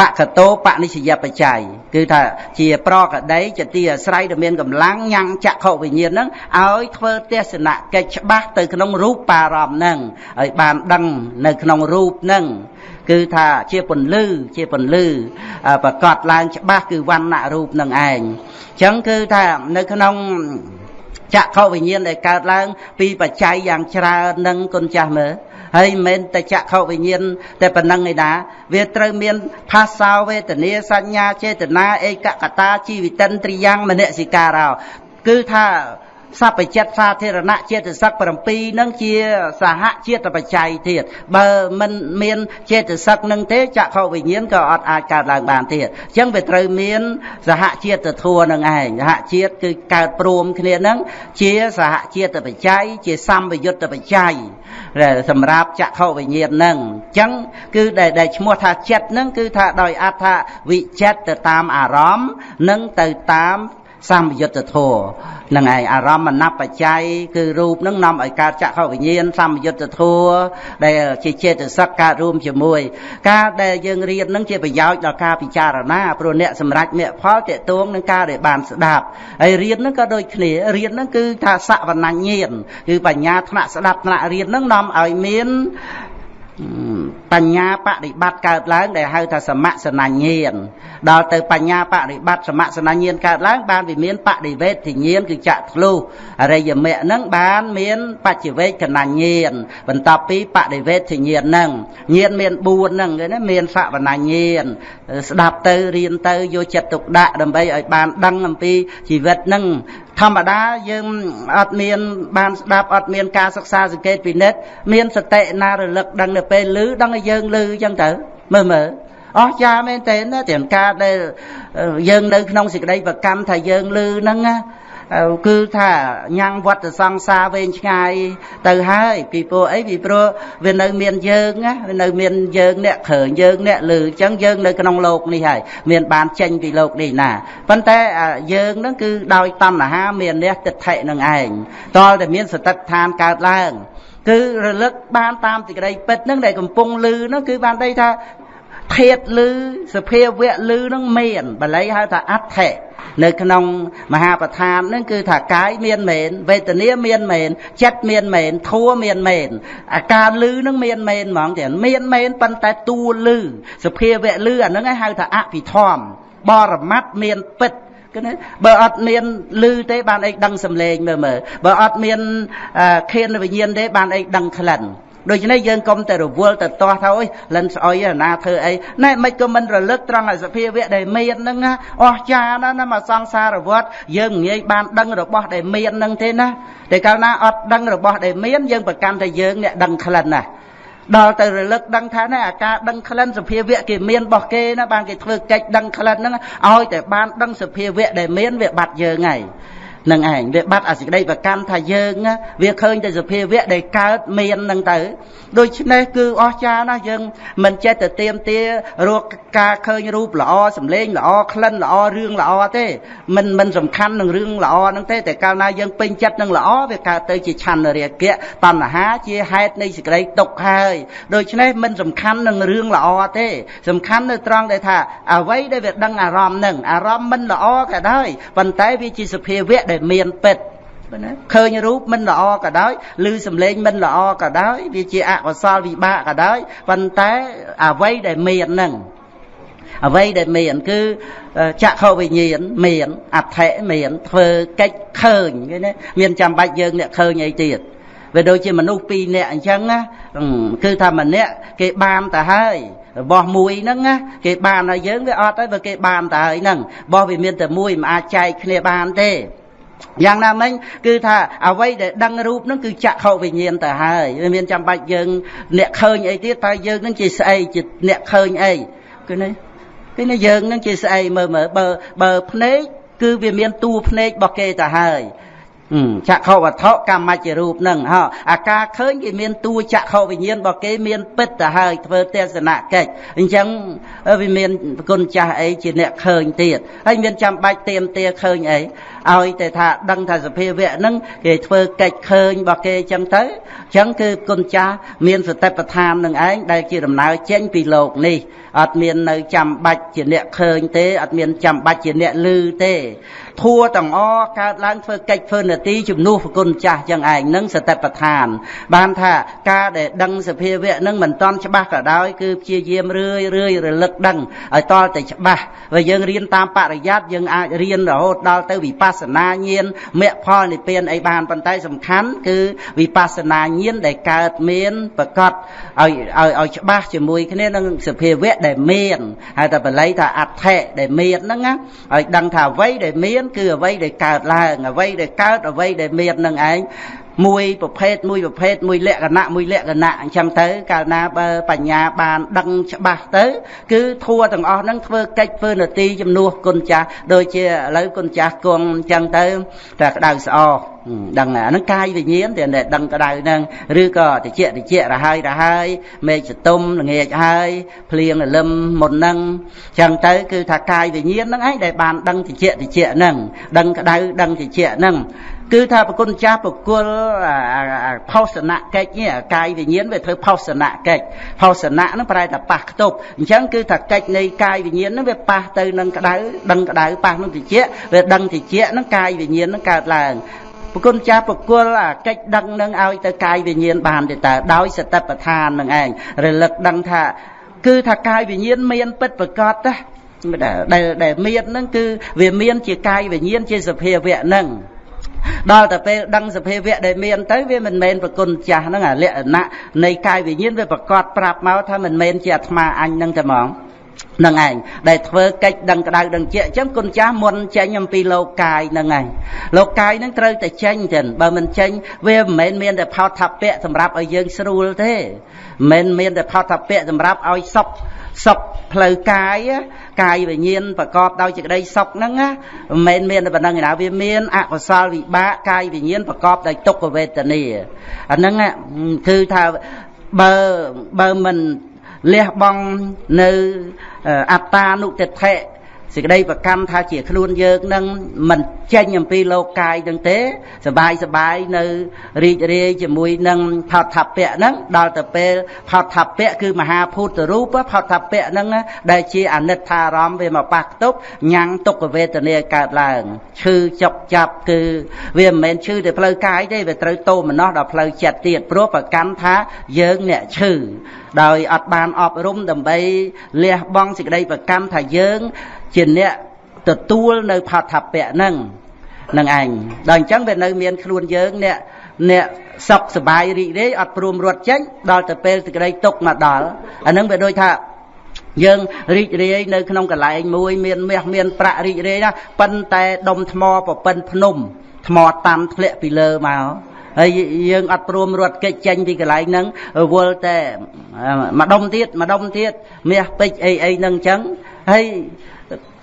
បកតោបនិស្សយបច្ច័យគឺថាជាប្រកដីជាទីអាស្រ័យដែលមានកម្លាំងញ៉ាំងចក្ខុវិញ្ញាណហ្នឹងឲ្យធ្វើទស្សនកិច្ចច្បាស់ទៅក្នុងរូបបារម្ភហ្នឹងឲ្យបានដឹងនៅក្នុងរូបហ្នឹងគឺថាជាពន្លឺជាពន្លឺប្រកាសឡើងច្បាស់គឺវណ្ណៈរូបនឹងឯងអញ្ចឹងគឺថានៅក្នុងចក្ខុវិញ្ញាណដែលកើតឡើង ពីបច្ច័យយ៉ាងច្រើននឹងគុណចាស់មើល ហើយមិនមែនតែចក្ខុវិញ្ញាណតែប៉ុណ្ណឹងឯណា វាត្រូវមានផាសោវេទនាសញ្ញាចេតនាឯកកតាជីវិតិនត្រិយ៉ាងមនសិការោគឺថា សព្វចិត្តសាធារណៈចេតសិក7នឹងជាសហជាតិបច្ច័យទៀតបើមិនមានចេតសិកនឹងទេចក្ខុវិញ្ញាណក៏អត់អាចកើតឡើងបានទៀតអញ្ចឹងវាត្រូវមានសហជាតិធัวនឹងឯងសហជាតិគឺកើតព្រមគ្នានឹងជាសហជាតិបច្ច័យជាសម្បយុទ្ធបច្ច័យសម្រាប់ចក្ខុវិញ្ញាណនឹងអញ្ចឹងគឺដែលឈ្មោះថាចិត្តនឹងគឺថាដោយអត្ថវិចិត្តទៅតាមអារម្មណ៍និងទៅតាម សម្យុទ្ធធម៌នឹងឯងអារម្មណ៍ណបច្ច័យគឺរូបនឹងនាំឲ្យកើតចក្ខុវិញ្ញាណសម្យុទ្ធធម៌ដែលជាចេតសិកកើតរួមជាមួយ ការដែលយើងរៀននឹងជាប្រយោជន៍ដល់ការពិចារណាព្រោះអ្នកសម្រេចមគ្គផលតេតួងនឹងការដែលបានស្ដាប់ហើយរៀននឹងក៏ដូចគ្នារៀននឹងគឺថាសវណ្ណញ្ញាណគឺបញ្ញាថ្នាក់ស្ដាប់ថ្នាក់រៀននឹងនាំឲ្យមាន បញ្ញាបដិបត្តិកើតឡើង ដែលហៅថាសមសនញ្ញាណដល់ទៅបញ្ញាបដិបត្តិសមសនញ្ញាណកើតឡើង បានវាមានបដិវេទញ្ញាណគឺចក្ខុអរិយមគ្គហ្នឹងបានមានបច្ចវេកណញ្ញាណបន្ទាប់ពីបដិវេទញ្ញាណហ្នឹងញាណមាន4ហ្នឹងគេណាមានសវនញ្ញាណស្ដាប់ទៅរៀនទៅយកចិត្តទុកដាក់ដើម្បីឲ្យបានដឹងអំពីជីវិតហ្នឹង ធម្មតាយើងអត់មានបានស្ដាប់អត់មានការសិក្សាសង្កេតពិនិត្យមានសតិណារលឹកដឹងនៅពេលឮដឹងឲ្យយើងឮអញ្ចឹងទៅមើលមើលអស្ចារ្យមែនតើទាំងការដែលយើងនៅក្នុងសេចក្តីប្រកម្មថាយើងឮហ្នឹងណា គឺថាញ៉ាំងវត្តសង្សារវែងឆ្ងាយទៅហើយពីព្រោះអីពីព្រោះវានៅមានយើងណាវានៅមានយើងអ្នកក្រើយើងអ្នកលឺអញ្ចឹងយើងនៅក្នុងโลกនេះហើយមានបានចេញពីโลกនេះណាប៉ុន្តែយើងហ្នឹងគឺដោយតណ្ហាមានអ្នកទិដ្ឋិនឹងឯងតលតែមានសតិដ្ឋានកើតឡើង គឺរលឹកបានតាមសេចក្តីពិតហ្នឹងដែលកំពុងលឺហ្នឹងគឺបានន័យថា ធាតលឺសភាវៈលឺនឹងមានបល័យហៅថាអដ្ឋិនៅក្នុងមហាប្រធាននឹងគឺថាកាយមានមែនវេទនាមានមែនចិត្តមានមែនធัวមានមែនអាការលឺនឹងមានមែនហ្មងទៀតមានមែនប៉ុន្តែតួលឺសភាវៈលឺអាហ្នឹងហៅថាអភិធម្មបរមត្តមានពិតគឺណាបើអត់មានលឺទេបានអីដឹងសំឡេងមើលមើលបើអត់មានខៀនវិញ្ញាណទេបានអីដឹងក្លិន ដូច្នេះយើងកុំតែរវល់ទៅទាស់ថាអូយលិនស្អុយណាធ្វើអីណែមិនក៏មិនរលឹកត្រង់ឲ្យសភាវៈដែលមានហ្នឹងណាអស់ចាណាស់ណាមកសង្សារវត្តយើងងាយបានដឹងរបស់ដែលមានហ្នឹងទេណាតែកាលណាអត់ដឹងរបស់ដែលមានយើងប្រកាន់តែយើងអ្នកដឹងក្លិនណាដល់ទៅរលឹកដឹងថាណែអាការដឹងក្លិនសភាវៈគេមានរបស់គេណាបានគេធ្វើកិច្ចដឹងក្លិនហ្នឹងឲ្យតែបានដឹងសភាវៈដែលមានវាបាត់យើងហើយ នឹងឯងវាបាត់អាសេចក្តីប្រកម្មថាយើង វាឃើញតែសភាវៈដែលកើតមាននឹងទៅដូច្នេះគឺអស្ចារ្យណាស់យើងមិនចេះតែទៀមទារកការឃើញរូបល្អសម្លេងល្អក្លិនល្អរឿងល្អទេមិនមិនសំខាន់នឹងរឿងល្អហ្នឹងទេតែកាលណាយើងពេញចិត្តនឹងល្អវាកើតទៅជាឆន្ទរាគៈតណ្ហាជាហេតុនៃសេចក្តីទុក្ខហើយដូច្នេះមិនសំខាន់នឹងរឿងល្អទេ សំខាន់នៅត្រង់ដែលថាអ្វីដែលវាដឹងអារម្មណ៍នឹងអារម្មណ៍មិនល្អក៏ដោយប៉ុន្តែវាជាសភាវៈដែលមានពិតណាឃើញរូបមិនល្អក៏ដោយឬសំឡេងមិនល្អក៏ដោយវាជាអកុសលវិបាកក៏ដោយប៉ុន្តែអ្វីដែលមាននឹងអ្វីដែលមានគឺចក្ខុវិញ្ញាណមានអដ្ឋិមានធ្វើកិច្ចឃើញឃើញទេមានចាំបាច់យើងអ្នកឃើញអីទៀតវាដូចជាមនុស្សពីរនាក់អញ្ចឹងណាគឺថាម្នាក់គេបានទៅហើយរបស់មួយហ្នឹងណាគេបានហើយយើងវាអត់ហើយបើគេបានទៅហើយហ្នឹងរបស់វាមានតែមួយមិនអាចចែកគ្នាបានទេ យ៉ាងណាមិញគឺថាអ្វីដែលដឹងរូបហ្នឹងគឺចក្ខុវិញ្ញាណទៅហើយវាមានចាំបាច់យើង អ្នកឃើញអីទៀតតើយើងហ្នឹងជាស្អីជាអ្នកឃើញអីគឺនេះគឺនេះយើងហ្នឹងជាស្អីមើលមើលបើបើភ្នែកគឺវាមានតួភ្នែករបស់គេទៅហើយ ចក្ខុវត្ថុកម្មជ្ជរូបនឹងហោអាការឃើញគេមានតួចក្ខុវិញ្ញាណរបស់គេមានពិតទៅហើយធ្វើទស្សនកិច្ចអញ្ចឹងវាមានគុណចាស់អីជាអ្នកឃើញទៀតហើយមានចាំបាច់ទៀមទាឃើញអីឲ្យតែថាដឹងថាសភាវៈហ្នឹងគេធ្វើកិច្ចឃើញរបស់គេអញ្ចឹងទៅអញ្ចឹងគឺគុណចាស់មានសតិប្បដ្ឋាននឹងឯងដែលជាដំណើរចេញពីលោកនេះអត់មាននៅចាំបាច់ជាអ្នកឃើញទេអត់មានចាំបាច់ជាអ្នកឮទេធัวទាំងអកើតឡើងធ្វើកិច្ចធ្វើនាទីជំនួសប្រគុណចាស់ចឹងឯងនឹងសតិប្បដ្ឋាន បានថាការដែលដឹងសភាវៈនឹងមិនតន់ច្បាស់ក៏ដោយគឺព្យាយាមរឿយរឿយរលឹកដឹងឲ្យតល់តែច្បាស់បើយើងរៀនតាមបរិយ័តយើងអាចរៀនរហូតដល់ទៅវិបស្សនាញាណមគ្គផលនិព្វានអីបានប៉ុន្តែសំខាន់គឺវិបស្សនាញាណដែលកើតមានប្រកបឲ្យឲ្យឲ្យច្បាស់ជាមួយគ្នានឹងសភាវៈដែលមានហើយតែបល័យថាអដ្ឋិដែលមានហ្នឹងណាឲ្យដឹងថាអ្វីដែលមានគឺអ្វីដែលកើតឡើងអ្វីដែលកើតអ្វីដែលមាននឹងឯង មួយប្រភេទមួយប្រភេទមួយលក្ខណៈមួយលក្ខណៈអញ្ចឹងទៅកាលណាបើបញ្ញាបានដឹងច្បាស់ទៅ គឺធัวទាំងអស់ហ្នឹងធ្វើកិច្ចធ្វើនទីជំនួសគុណចាស់ដូចជាឥឡូវគុណចាស់គង់អញ្ចឹងទៅតែក្តៅស្អកដឹងអាហ្នឹងកាយវិញ្ញាណតែដឹងក្តៅហ្នឹងឬក៏តិចតិចរហើយរហើយមេឃសតុំល្ងាចហើយភ្លៀងរលឹមមុនហ្នឹងអញ្ចឹងទៅគឺថាកាយវិញ្ញាណហ្នឹងឯងដែលបានដឹងតិចតិចហ្នឹងដឹងក្តៅដឹងតិចហ្នឹង គឺថាប្រគុណចាស់ប្រគល់ផោសនៈកិច្ចនេះកាយវិញ្ញាណវាធ្វើផោសនៈកិច្ចផោសនៈហ្នឹងប្រែថាប៉ះខ្ទប់អញ្ចឹងគឺថាកិច្ចនៃកាយវិញ្ញាណហ្នឹងវាប៉ះទៅនឹងក្តៅដឹងក្តៅប៉ះនឹងតិចវាដឹងតិចហ្នឹងកាយវិញ្ញាណហ្នឹងកើតឡើងប្រគុណចាស់ប្រគល់អាកិច្ចដឹងនឹងឲ្យទៅកាយវិញ្ញាណបានទេតើដោយសតិប្បដ្ឋាននឹងឯងរលឹកដឹងថា គឺថាកាយវិញ្ញាណមានពិតប្រកបណាដែលដែលមានហ្នឹងគឺវាមានជាកាយវិញ្ញាណជាសភាវៈហ្នឹង ដល់តែពេលដឹងសភាវៈដែលមានទៅវាមិនមែនប្រគុណចាស់ហ្នឹងអាលក្ខណៈនៃកាយវិញ្ញាណវាប្រកាសប្រាប់មកថាមិនមែនជាអាត្មាអញហ្នឹងតែហ្មងនឹងឯងដែលធ្វើកិច្ចដឹងក្តៅដឹងជាអញ្ចឹងគុណចាស់មុនចេញអំពីលោកកាយនឹងឯងលោកកាយនឹងត្រូវតែចេញទៅបើមិនចេញវាមិនមែនមានតែផោតថាពៈសម្រាប់ឲ្យយើងស្រួលទេមិនមែនមានតែផោតថាពៈសម្រាប់ឲ្យសុខសុខ ផ្លូវកាយកាយវិញ្ញាណប្រកបដោយសេចក្តីសុខហ្នឹងណាមិនមែនមានតែប៉ុណ្្នឹងឯណាវាមានអកុសលវិបាកកាយវិញ្ញាណប្រកបដោយទុក្ខវេទនាអាហ្នឹងគឺថាបើបើមិនលះបង់នៅអត្តានុតិដ្ឋិ សេចក្តីប្រកម្មថាជាខ្លួនយើងនឹងមិនចេញអំពីលោកកាយនឹងទេសបាយសបាយនៅរីករាយជាមួយនឹងផោតថពៈហ្នឹងដល់ទៅពេលផោតថពៈគឺមហាភូតរូបផោតថពៈហ្នឹងដែលជាអនិច្ចារម្មណ៍វាមកប៉ះខ្ទប់ញ៉ាំងទុក្ខវេទនាកើតឡើងឈឺចុកចាប់គឺវាមិនមែនឈឺតែផ្លូវកាយទេវាត្រូវតោមនោះដល់ផ្លូវចិត្តទៀតព្រោះប្រកម្មថាយើងអ្នកឈឺដោយអត់បានអប់រំដើម្បីលះបង់សេចក្តីប្រកម្មថាយើង ជាអ្នកទទួលនៅផាថពៈហ្នឹងនឹងឯងដល់អញ្ចឹងវានៅមានខ្លួនយើងអ្នក អ្នកសុខសบายរីករាយអត់ព្រមរត់ចេញដល់ទៅពេលសេចក្តីទុកមកដល់អានឹងវាដូចថាយើងរីករាយនៅក្នុងកន្លែងមួយមានមាសមានប្រាក់រីករាយណាប៉ុន្តែដុំថ្មប្រពិនភ្នំថ្មតាំធ្លាក់ពីលើមកហើយយើងអត់ព្រមរត់គេចចេញពីកន្លែងហ្នឹងវល់តែម្ដុំទៀតម្ដុំទៀតមាសពេជ្រអីអីហ្នឹងអញ្ចឹងហើយ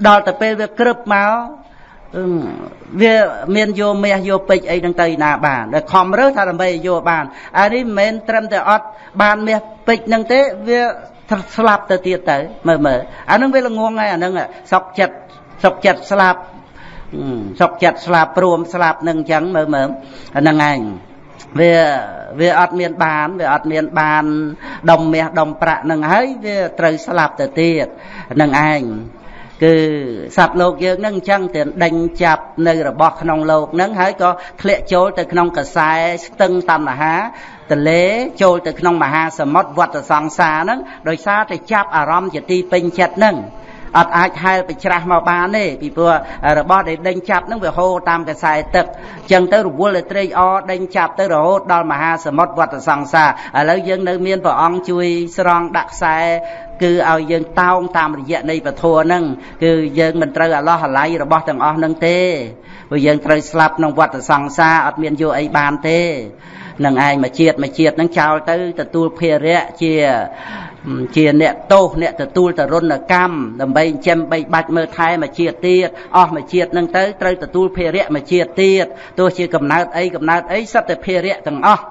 ដល់ទៅពេលវាក្រឹបមកវាមានយកមាសយកពេជ្រអីហ្នឹងទៅណាបានតែខំរើសថាដើម្បីយកបានអានេះមិនមែនត្រឹមតែអត់បានមាសពេជ្រហ្នឹងទេវាស្លាប់ទៅទៀតទៅមើលមើលអាហ្នឹងវាល្ងងហើយអាហ្នឹងសុកចិត្តសុកចិត្តស្លាប់សុកចិត្តស្លាប់ព្រមស្លាប់នឹងអញ្ចឹងមើលមើលអាហ្នឹងឯងវាវាអត់មានបានវាអត់មានបានដុំមាសដុំប្រាក់នឹងហើយវាត្រូវស្លាប់ទៅទៀតនឹងឯង គឺសត្វលោកយើងនឹងអញ្ចឹងតែដេញចាប់នៅរបស់ក្នុងលោកនឹងហើយក៏ធ្លាក់ចូលទៅក្នុងកសែស្ទឹងតណ្ហាទលេចូលទៅក្នុងមហាសមុទ្រវត្តសង្សារហ្នឹងដោយសារតែចាប់អារម្មណ៍ជាទីពេញចិត្តហ្នឹង អត់អាចហែលไปច្រាស់មកបានទេពីព្រោះរបស់ដែលដេញចាប់នឹងវាហូរតាមកខ្សែទឹកអញ្ចឹងទៅរវល់តែត្រេកអរដេញចាប់ទៅរហូតដល់មហាសមុទ្រវត្តសង្សារឥឡូវយើងនៅមានព្រះអង្គជួយស្រង់ដាក់ខ្សែគឺឲ្យយើងតោងតាមរយៈនៃពធហ្នឹងគឺយើងមិនត្រូវអាឡោះអាល័យរបស់ទាំងអស់ហ្នឹងទេព្រោះយើងត្រូវស្លាប់ក្នុងវត្តសង្សារអត់មានយកអីបានទេ នឹងឯងមួយជាតិមួយជាតិហ្នឹងចោលទៅទទួលភារៈជាជាអ្នកទោសអ្នកទទួលតរុណកម្មដើម្បីចិញ្ចឹមបីបាច់មើលថែមួយជាតិទៀតអស់មួយជាតិនឹងទៅត្រូវទទួលភារៈមួយជាតិទៀតទោះជាកំណើតអីកំណើតអីសិតតែភារៈទាំងអស់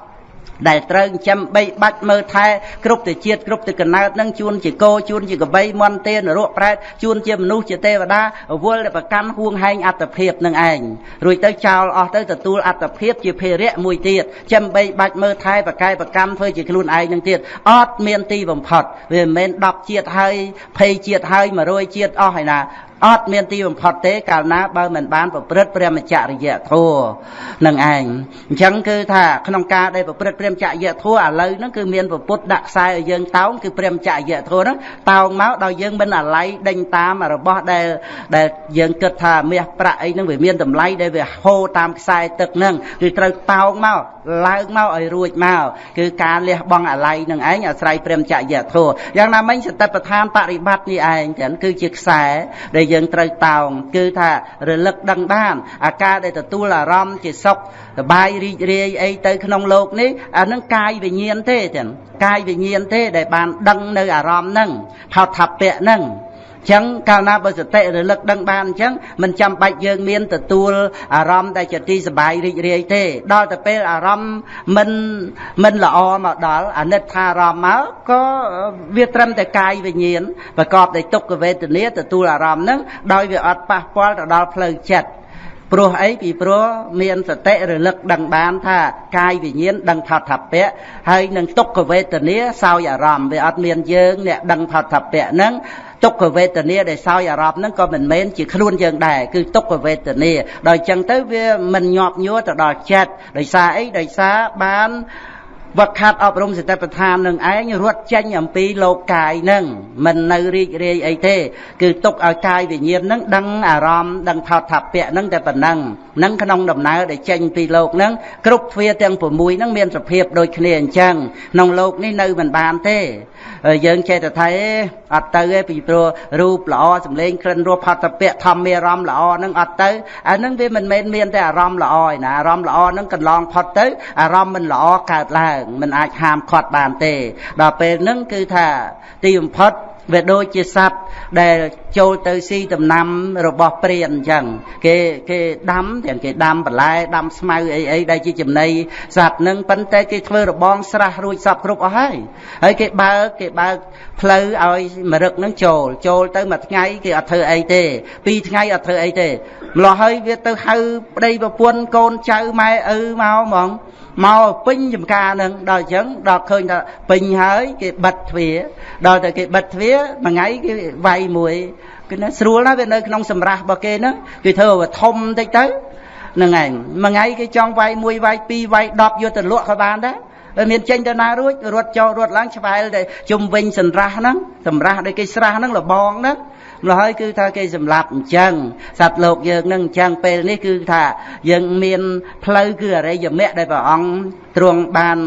ដែលត្រូវចិញ្ចឹមបីបាច់មើលថែគ្រប់ទៅជាតិគ្រប់ទៅកណើតនឹងជួនជាគោជួនជាកបីមន់ទេនរកប្រែតជួនជាមនុស្សជាទេវតាវល់តែប្រកាន់ហួងហែងអត្តភាពនឹងឯងរួចទៅចោលអស់ទៅទទួលអត្តភាពជាភារៈមួយទៀតចិញ្ចឹមបីបាច់មើលថែប្រកែប្រកម្មធ្វើជាខ្លួនឯងនឹងទៀតអត់មានទីបំផុតវាមិនមែន10ជាតិហើយ20ជាតិហើយ100ជាតិអស់ហើយណាអត់មានទីបំផុតទេកាលណាបើមិនបានប្រព្រឹត្តព្រះមច្ចរិយធម៌នឹងឯងអញ្ចឹងគឺថាក្នុងការដែលប្រព្រឹត្តព្រះមច្ចរិយធម៌ឥឡូវហ្នឹងគឺមានពពុទ្ធដាក់ខ្សែឲ្យយើងតោងគឺព្រះមច្ចរិយធម៌ហ្នឹងតោងមកដល់យើងមិនអាល័យដេញតាមរបស់ដែលដែលយើងគិតថាមាសប្រាក់អីហ្នឹងវាមានតម្លៃដែលវាហូរតាមខ្សែទឹកហ្នឹងគឺត្រូវតោងមក ឡើងមកឲ្យរួចមកគឺការលះបង់អាល័យនឹងឯងអាស្រ័យព្រមចរិយធម៌យ៉ាងណាមិញសតិប្បដ្ឋានបរិបត្តិនេះឯងចឹងគឺជាខ្សែដែលយើងត្រូវតោងគឺថារលឹកដឹងបានអាការដែលទទួលអារម្មណ៍ជាសុខសบายរីករាយអីទៅក្នុងโลกនេះអានឹងកាយវិញ្ញាណទេចឹងកាយវិញ្ញាណទេដែលបានដឹងនៅអារម្មណ៍ហ្នឹងផោថពៈហ្នឹង ចឹងកាលណាបើសតិរលឹកដឹងបានអញ្ចឹងមិនចាំបាច់យើងមានទទួលអារម្មណ៍ដែលជាទីសบายរីករាយទេដល់ទៅពេលអារម្មណ៍មិនមិនល្អមកដល់អាណិតថាអារម្មណ៍មកក៏វាត្រឹមតែកាយវិញ្ញាណប្រកបដោយទុក្ខវេទនាទទួលអារម្មណ៍ហ្នឹងដោយវាអត់ប៉ះពាល់ទៅដល់ផ្លូវចិត្ត ព្រោះអីពីព្រោះមានសតិរលឹកដឹងបានថាកាយវិញ្ញាណដឹងផតពៈហើយនឹងទុក្ខវេទនាសោយអារម្មណ៍វាអត់មានយើងអ្នកដឹងផតពៈហ្នឹងទុក្ខវេទនាដែលសោយអារម្មណ៍ហ្នឹងក៏មិនមែនជាខ្លួនយើងដែរគឺទុក្ខវេទនាដល់អញ្ចឹងទៅវាមិនញាប់ញួរទៅដល់ចិត្តដោយសារអីដោយសារបាន វឹកខាត់អប់រំសតិប្បដ្ឋាននឹងឯងរត់ចេញអំពីលោកកាយនឹងមិននៅរីករាយអីទេ គឺទុកឲ្យកាយវិញ្ញាណនឹងដឹងអារម្មណ៍ដឹងថោថពៈនឹងតែប៉ុណ្ណឹងនឹងក្នុងដំណើរដែលចេញពីលោកនឹងគ្រប់ទ្វាទាំង6នឹងមានសភាពដូចគ្នាអញ្ចឹងក្នុងលោកនេះនៅមិនបានទេយើងចេះតែថាអត់ទៅទេពីព្រោះរូបល្អសម្លេងក្រិនរសផតពៈធម្មអារម្មណ៍ល្អហ្នឹងអត់ទៅអាហ្នឹងវាមិនមែនមានតែអារម្មណ៍ល្អឯណាអារម្មណ៍ល្អហ្នឹងកន្លងផុតទៅអារម្មណ៍មិនល្អកើតឡើងមិនអាចហាមឃាត់បានទេ ដល់ពេលហ្នឹងគឺថាទីបំផុតវាដូចជាសត្វដែលចូលទៅស៊ីដំណាំរបស់ព្រានអញ្ចឹងគេគេដាំទាំងគេដាំបន្លែដាំស្មៅអីអីដែលជាចំណីសត្វនឹងប៉ុន្តែគេធ្វើរបងស្រះរួចសពគ្រប់អស់ហើយហើយគេបើកគេបើកផ្លូវឲ្យមរឹកនឹងចូលចូលទៅមួយថ្ងៃគេអត់ធ្វើអីទេពីរថ្ងៃអត់ធ្វើអីទេម្លោះហើយវាទៅហៅប្តីប្រពន្ធកូនចៅម៉ែឪមកហ្មង មកពេញចំការនឹងដល់អញ្ចឹងដល់ឃើញថាពេញហើយគេបិទទ្វារដល់តែគេបិទទ្វារមួយថ្ងៃគេវាយមួយគឺណាស្រួលណាស់វានៅក្នុងសម្រាប់របស់គេហ្នឹងគេធ្វើឲ្យធំតិចទៅហ្នឹងឯងមួយថ្ងៃគេចង់វាយមួយវាយពីរវាយ10យកទៅលក់ក៏បានដែរមានចេញទៅណារួចរត់ចូលរត់ឡើងឆ្វែលតែជុំវិញសម្រាប់ហ្នឹងសម្រាប់ដែលគេស្រះហ្នឹងលបងហ្នឹង ម្ល៉េះហើយគឺថាគេសម្លាប់អញ្ចឹងសត្វលោកយើងនឹងអញ្ចឹងពេលនេះគឺថាយើងមានផ្លូវគឺអរិយមគ្គដែលព្រះអង្គទ្រង់បាន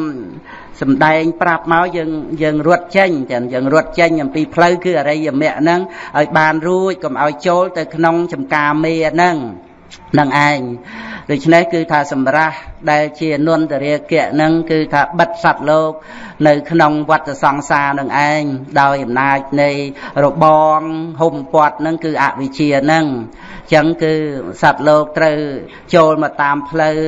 សំដែងប្រាប់មកយើងយើងរត់ចេញទាំងយើងរត់ចេញអំពីផ្លូវគឺអរិយមគ្គហ្នឹងឲ្យបានរួចកុំឲ្យចូលទៅក្នុងចំការមេហ្នឹង នឹងឯងដូច្នេះគឺថាសម្រាប់ដែលជានន្តរាគៈនឹងគឺថាបិទសត្វលោក នៅក្នុងវត្តសង្សារនឹងឯងដោយអំណាចនៃរបងហុំពាត់នឹងគឺអវិជ្ជានឹងចឹងគឺសត្វលោកត្រូវចូលមកតាមផ្លូវ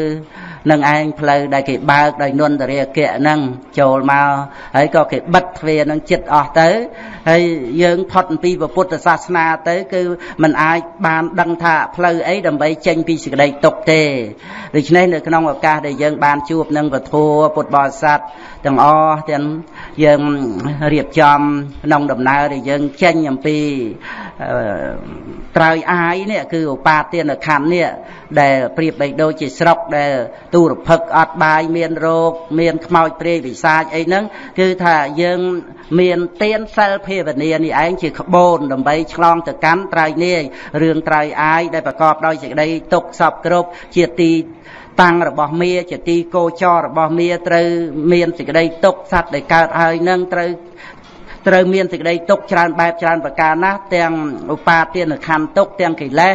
នឹងឯងផ្លូវដែលគេបើកដោយនន្តរាគៈហ្នឹងចូលមកហើយក៏គេបិទទ្វារនឹងចិត្តអស់ទៅហើយយើងផុតអំពីពុទ្ធសាសនាទៅគឺมันអាចបានដឹងថាផ្លូវអីដើម្បីចេញពីសេចក្តីទុក្ខទេដូច្នេះនៅក្នុងឱកាសដែលយើងបានជួបនឹងពធពុទ្ធបរិស័ទទាំងអស់ទាំង យើងរៀបចំក្នុងដំណើរដែលយើងចេញអំពីត្រើយអាយនេះគឺឧបាទានខណ្ឌនេះដែលប្រៀបបីដូចជាស្រុកដែលទូរភឹកអត់បាយមានរោគមានខ្មោចព្រាយវិសាចអីហ្នឹងគឺថាយើងមានទានសិលភាវនានេះឯងជាក្បូនដើម្បីឆ្លងទៅកាន់ត្រើយនេះរឿងត្រើយអាយដែលប្រកបដោយសេចក្តីទុកសពគ្រប់ជាទី តាំងរបស់មាជាទីគោចររបស់មាត្រូវមានសេចក្តីទុកសត្វដែលកើតហើយនឹងត្រូវត្រូវមានសេចក្តីទុកច្រើនបែបច្រើនប្រការណាស់ទាំងឧបាទានខណ្ឌទុកទាំងកិលេស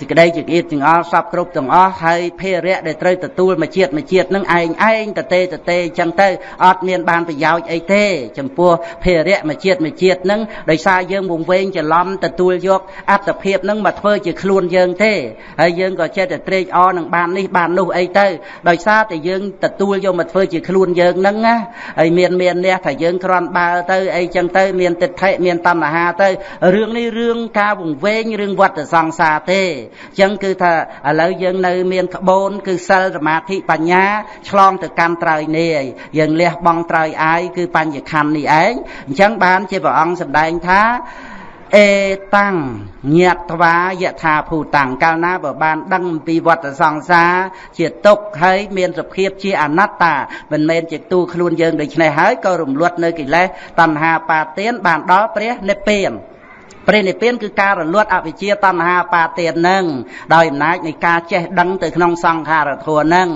សេចក្តីចង្អៀតចង្អល់សពគ្រប់ទាំងអស់ហើយភារៈដែលត្រូវទទួលមួយជាតិមួយជាតិនឹងឯងឯងតទេតទេអញ្ចឹងទៅអត់មានបានប្រយោជន៍អីទេ ចំពោះភារៈមួយជាតិមួយជាតិនឹងដោយសារយើងវង្វេងច្រឡំទទួលយកអត្តភាពនឹងមកធ្វើជាខ្លួនយើងទេហើយយើងក៏ចិត្តតែត្រេកអរនឹងបាននេះបាននោះអីទៅដោយសារតែយើងទទួលយកមកធ្វើជាខ្លួនយើងនឹងណាហើយមានមានអ្នកថាយើងគ្រាន់បើទៅអីចឹងទៅមានទិដ្ឋិមានតណ្ហាទៅរឿងនេះរឿងការវង្វេងរឿងវត្តសង្សារទេអញ្ចឹងគឺថាឥឡូវយើងនៅមានក្បូនគឺសិលសមាធិបញ្ញាឆ្លងទៅកាន់ត្រើយនេះយើងលះបង់ត្រើយអាយគឺបញ្ញខណ្ឌនេះឯងអញ្ចឹងបានជាព្រះអង្គសម្ដែងថាអេតាំងញាតថ្វាយថាភូតាំងកាលណាបើបានដឹងអំពីវត្តសង្សារជាទុកហើយមានសភាពជាអនត្តាមិនមែនជាទូខ្លួនយើងដូច្នេះហើយក៏រំលត់នៅកិលេសតណ្ហាបាទានបានដល់ព្រះនិព្វាន ព្រះនិព្វានគឺការរលត់អវិជ្ជាតណ្ហាបាទាននឹងដោយអំណាចនៃការចេះដឹងទៅក្នុងសង្ខារធម៌នឹង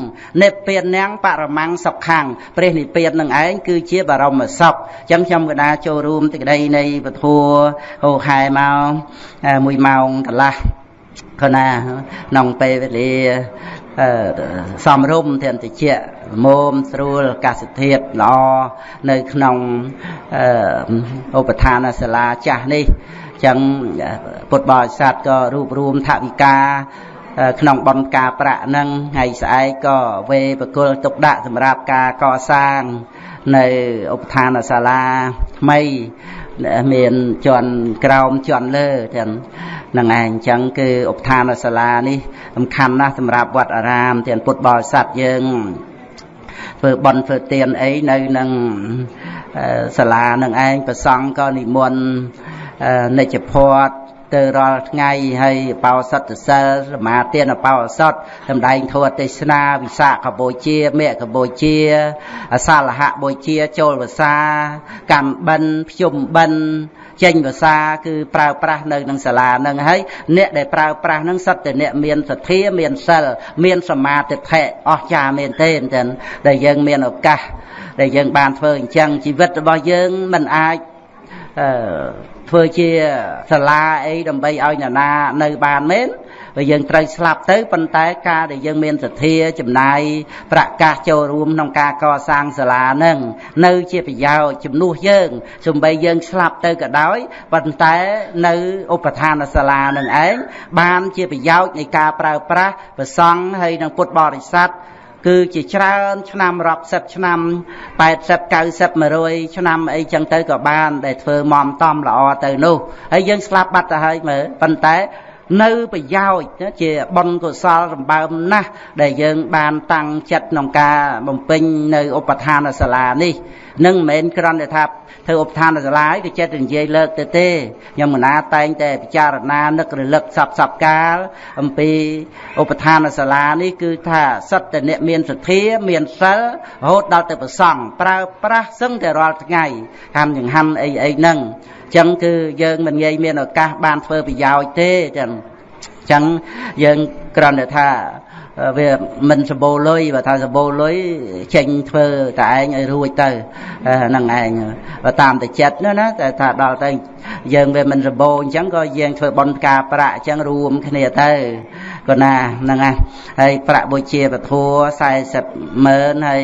និព្វាននាងបរមੰសុខੰព្រះនិព្វាននឹងឯងគឺជាបរមសុខអញ្ចឹងខ្ញុំកណាចូលរួមទីក្តីនៃពធัวហោខែមក1ម៉ោងកន្លះខណាក្នុងពេលវេលា សំរុំទាំងតិចមុំស្រួលអាកាសធាតុល្អនៅក្នុងឧបឋានសាលាចាស់នេះចឹងពុទ្ធបរិស័ទក៏រួបរวมថវិកាក្នុងបនការប្រាក់នឹងថ្ងៃស្អែកក៏វេបកុលទុកដាក់សម្រាប់ការកសាង នៅឧបឋានសាលាថ្មី មានជន់ក្រោមជន់លើទាំងនឹងឯងអញ្ចឹងគឺឧបឋានសាលានេះសំខាន់ណាស់សម្រាប់វត្តអារាមទាំងពុទ្ធបរិស័ទយើងធ្វើបន់ធ្វើទានអីនៅនឹងសាលានឹងឯងប្រសង់ក៏និមន្តនិច្ចភ័ត ទៅរាល់ថ្ងៃហើយបោសតសិលសមាទានបោសតសម្ដែងធម៌ទេសនាវិសាខបូជាមេកបូជាអសាលហបូជាចូលវសា កម្មបិណ្ឌភ្ជុំបិណ្ឌចេញភាសាគឺប្រើប្រាស់នៅក្នុងសាលានឹងហើយអ្នកដែលប្រើប្រាស់នឹងសិតតែអ្នកមានសទ្ធាមានសិលមានសមាធិភៈអស្ចារ្យមែនទេចឹងដែលយើងមានឱកាសដែលយើងបានធ្វើអញ្ចឹងជីវិតរបស់យើងមិនអាចអឺ ធ្វើជាសាលាអីដើម្បីឲ្យអ្នកណានៅបានមែនបើយើងត្រូវស្លាប់ទៅប៉ុន្តែការដែលយើងមានសទ្ធាចំណាយប្រកាសចូលរួមក្នុងការកសាងសាលានឹងនៅជាប្រយោជន៍ជំនួសយើងសំបីយើងស្លាប់ទៅក៏ដោយប៉ុន្តែនៅឧបឋានសាលានឹងឯងបានជាប្រយោជន៍នៃការប្រើប្រាស់ប្រសង់ហើយនឹងពុទ្ធបរិស័ទ គឺជាច្រើនឆ្នាំរាប់សិបឆ្នាំ80 90 100ឆ្នាំអីចឹងទៅក៏បាន ដែលធ្វើមមតំល្អទៅនោះហើយយើងស្លាប់បាត់ទៅហើយមើលប៉ុន្តែ នៅប្រយោជន៍ជាបុណ្យកុសលសម្បើមណាស់ដែលយើងបានតាំងចិត្តក្នុងការបំពេញនៅឧបឋានសាលានេះនឹងមិនមែនគ្រាន់តែថាធ្វើឧបឋានសាលាគឺចិត្តតែនិយាយលើកទៅទេខ្ញុំមណាតែងតែពិចារណានឹករលឹកសពសពកាលអំពីឧបឋានសាលានេះគឺថាសិតតែអ្នកមានសទ្ធាមានសិលរហូតដល់ទៅប្រសង់ប្រើប្រាស់សឹងតែរាល់ថ្ងៃហាំចង្ហាន់អីអីហ្នឹងអ ចឹងគឺយើងមិនងាយមានឱកាសបានធ្វើប្រយោជន៍ទេចឹងចឹងយើងគ្រាន់តែថាវាមិនសម្បូរលុយបើថាសម្បូរលុយចេញធ្វើតែឯងឲ្យរួចទៅហ្នឹងឯងបើតាមតែចិត្តនោះណាតែថាដល់ទៅយើងវាមិនសម្បូរអញ្ចឹងក៏យើងធ្វើបន់ផ្កាប្រាក់អញ្ចឹងរួមគ្នាទៅក៏ណាហ្នឹងហើយប្រាក់បុជាពធัว40ម៉ឺនហើយ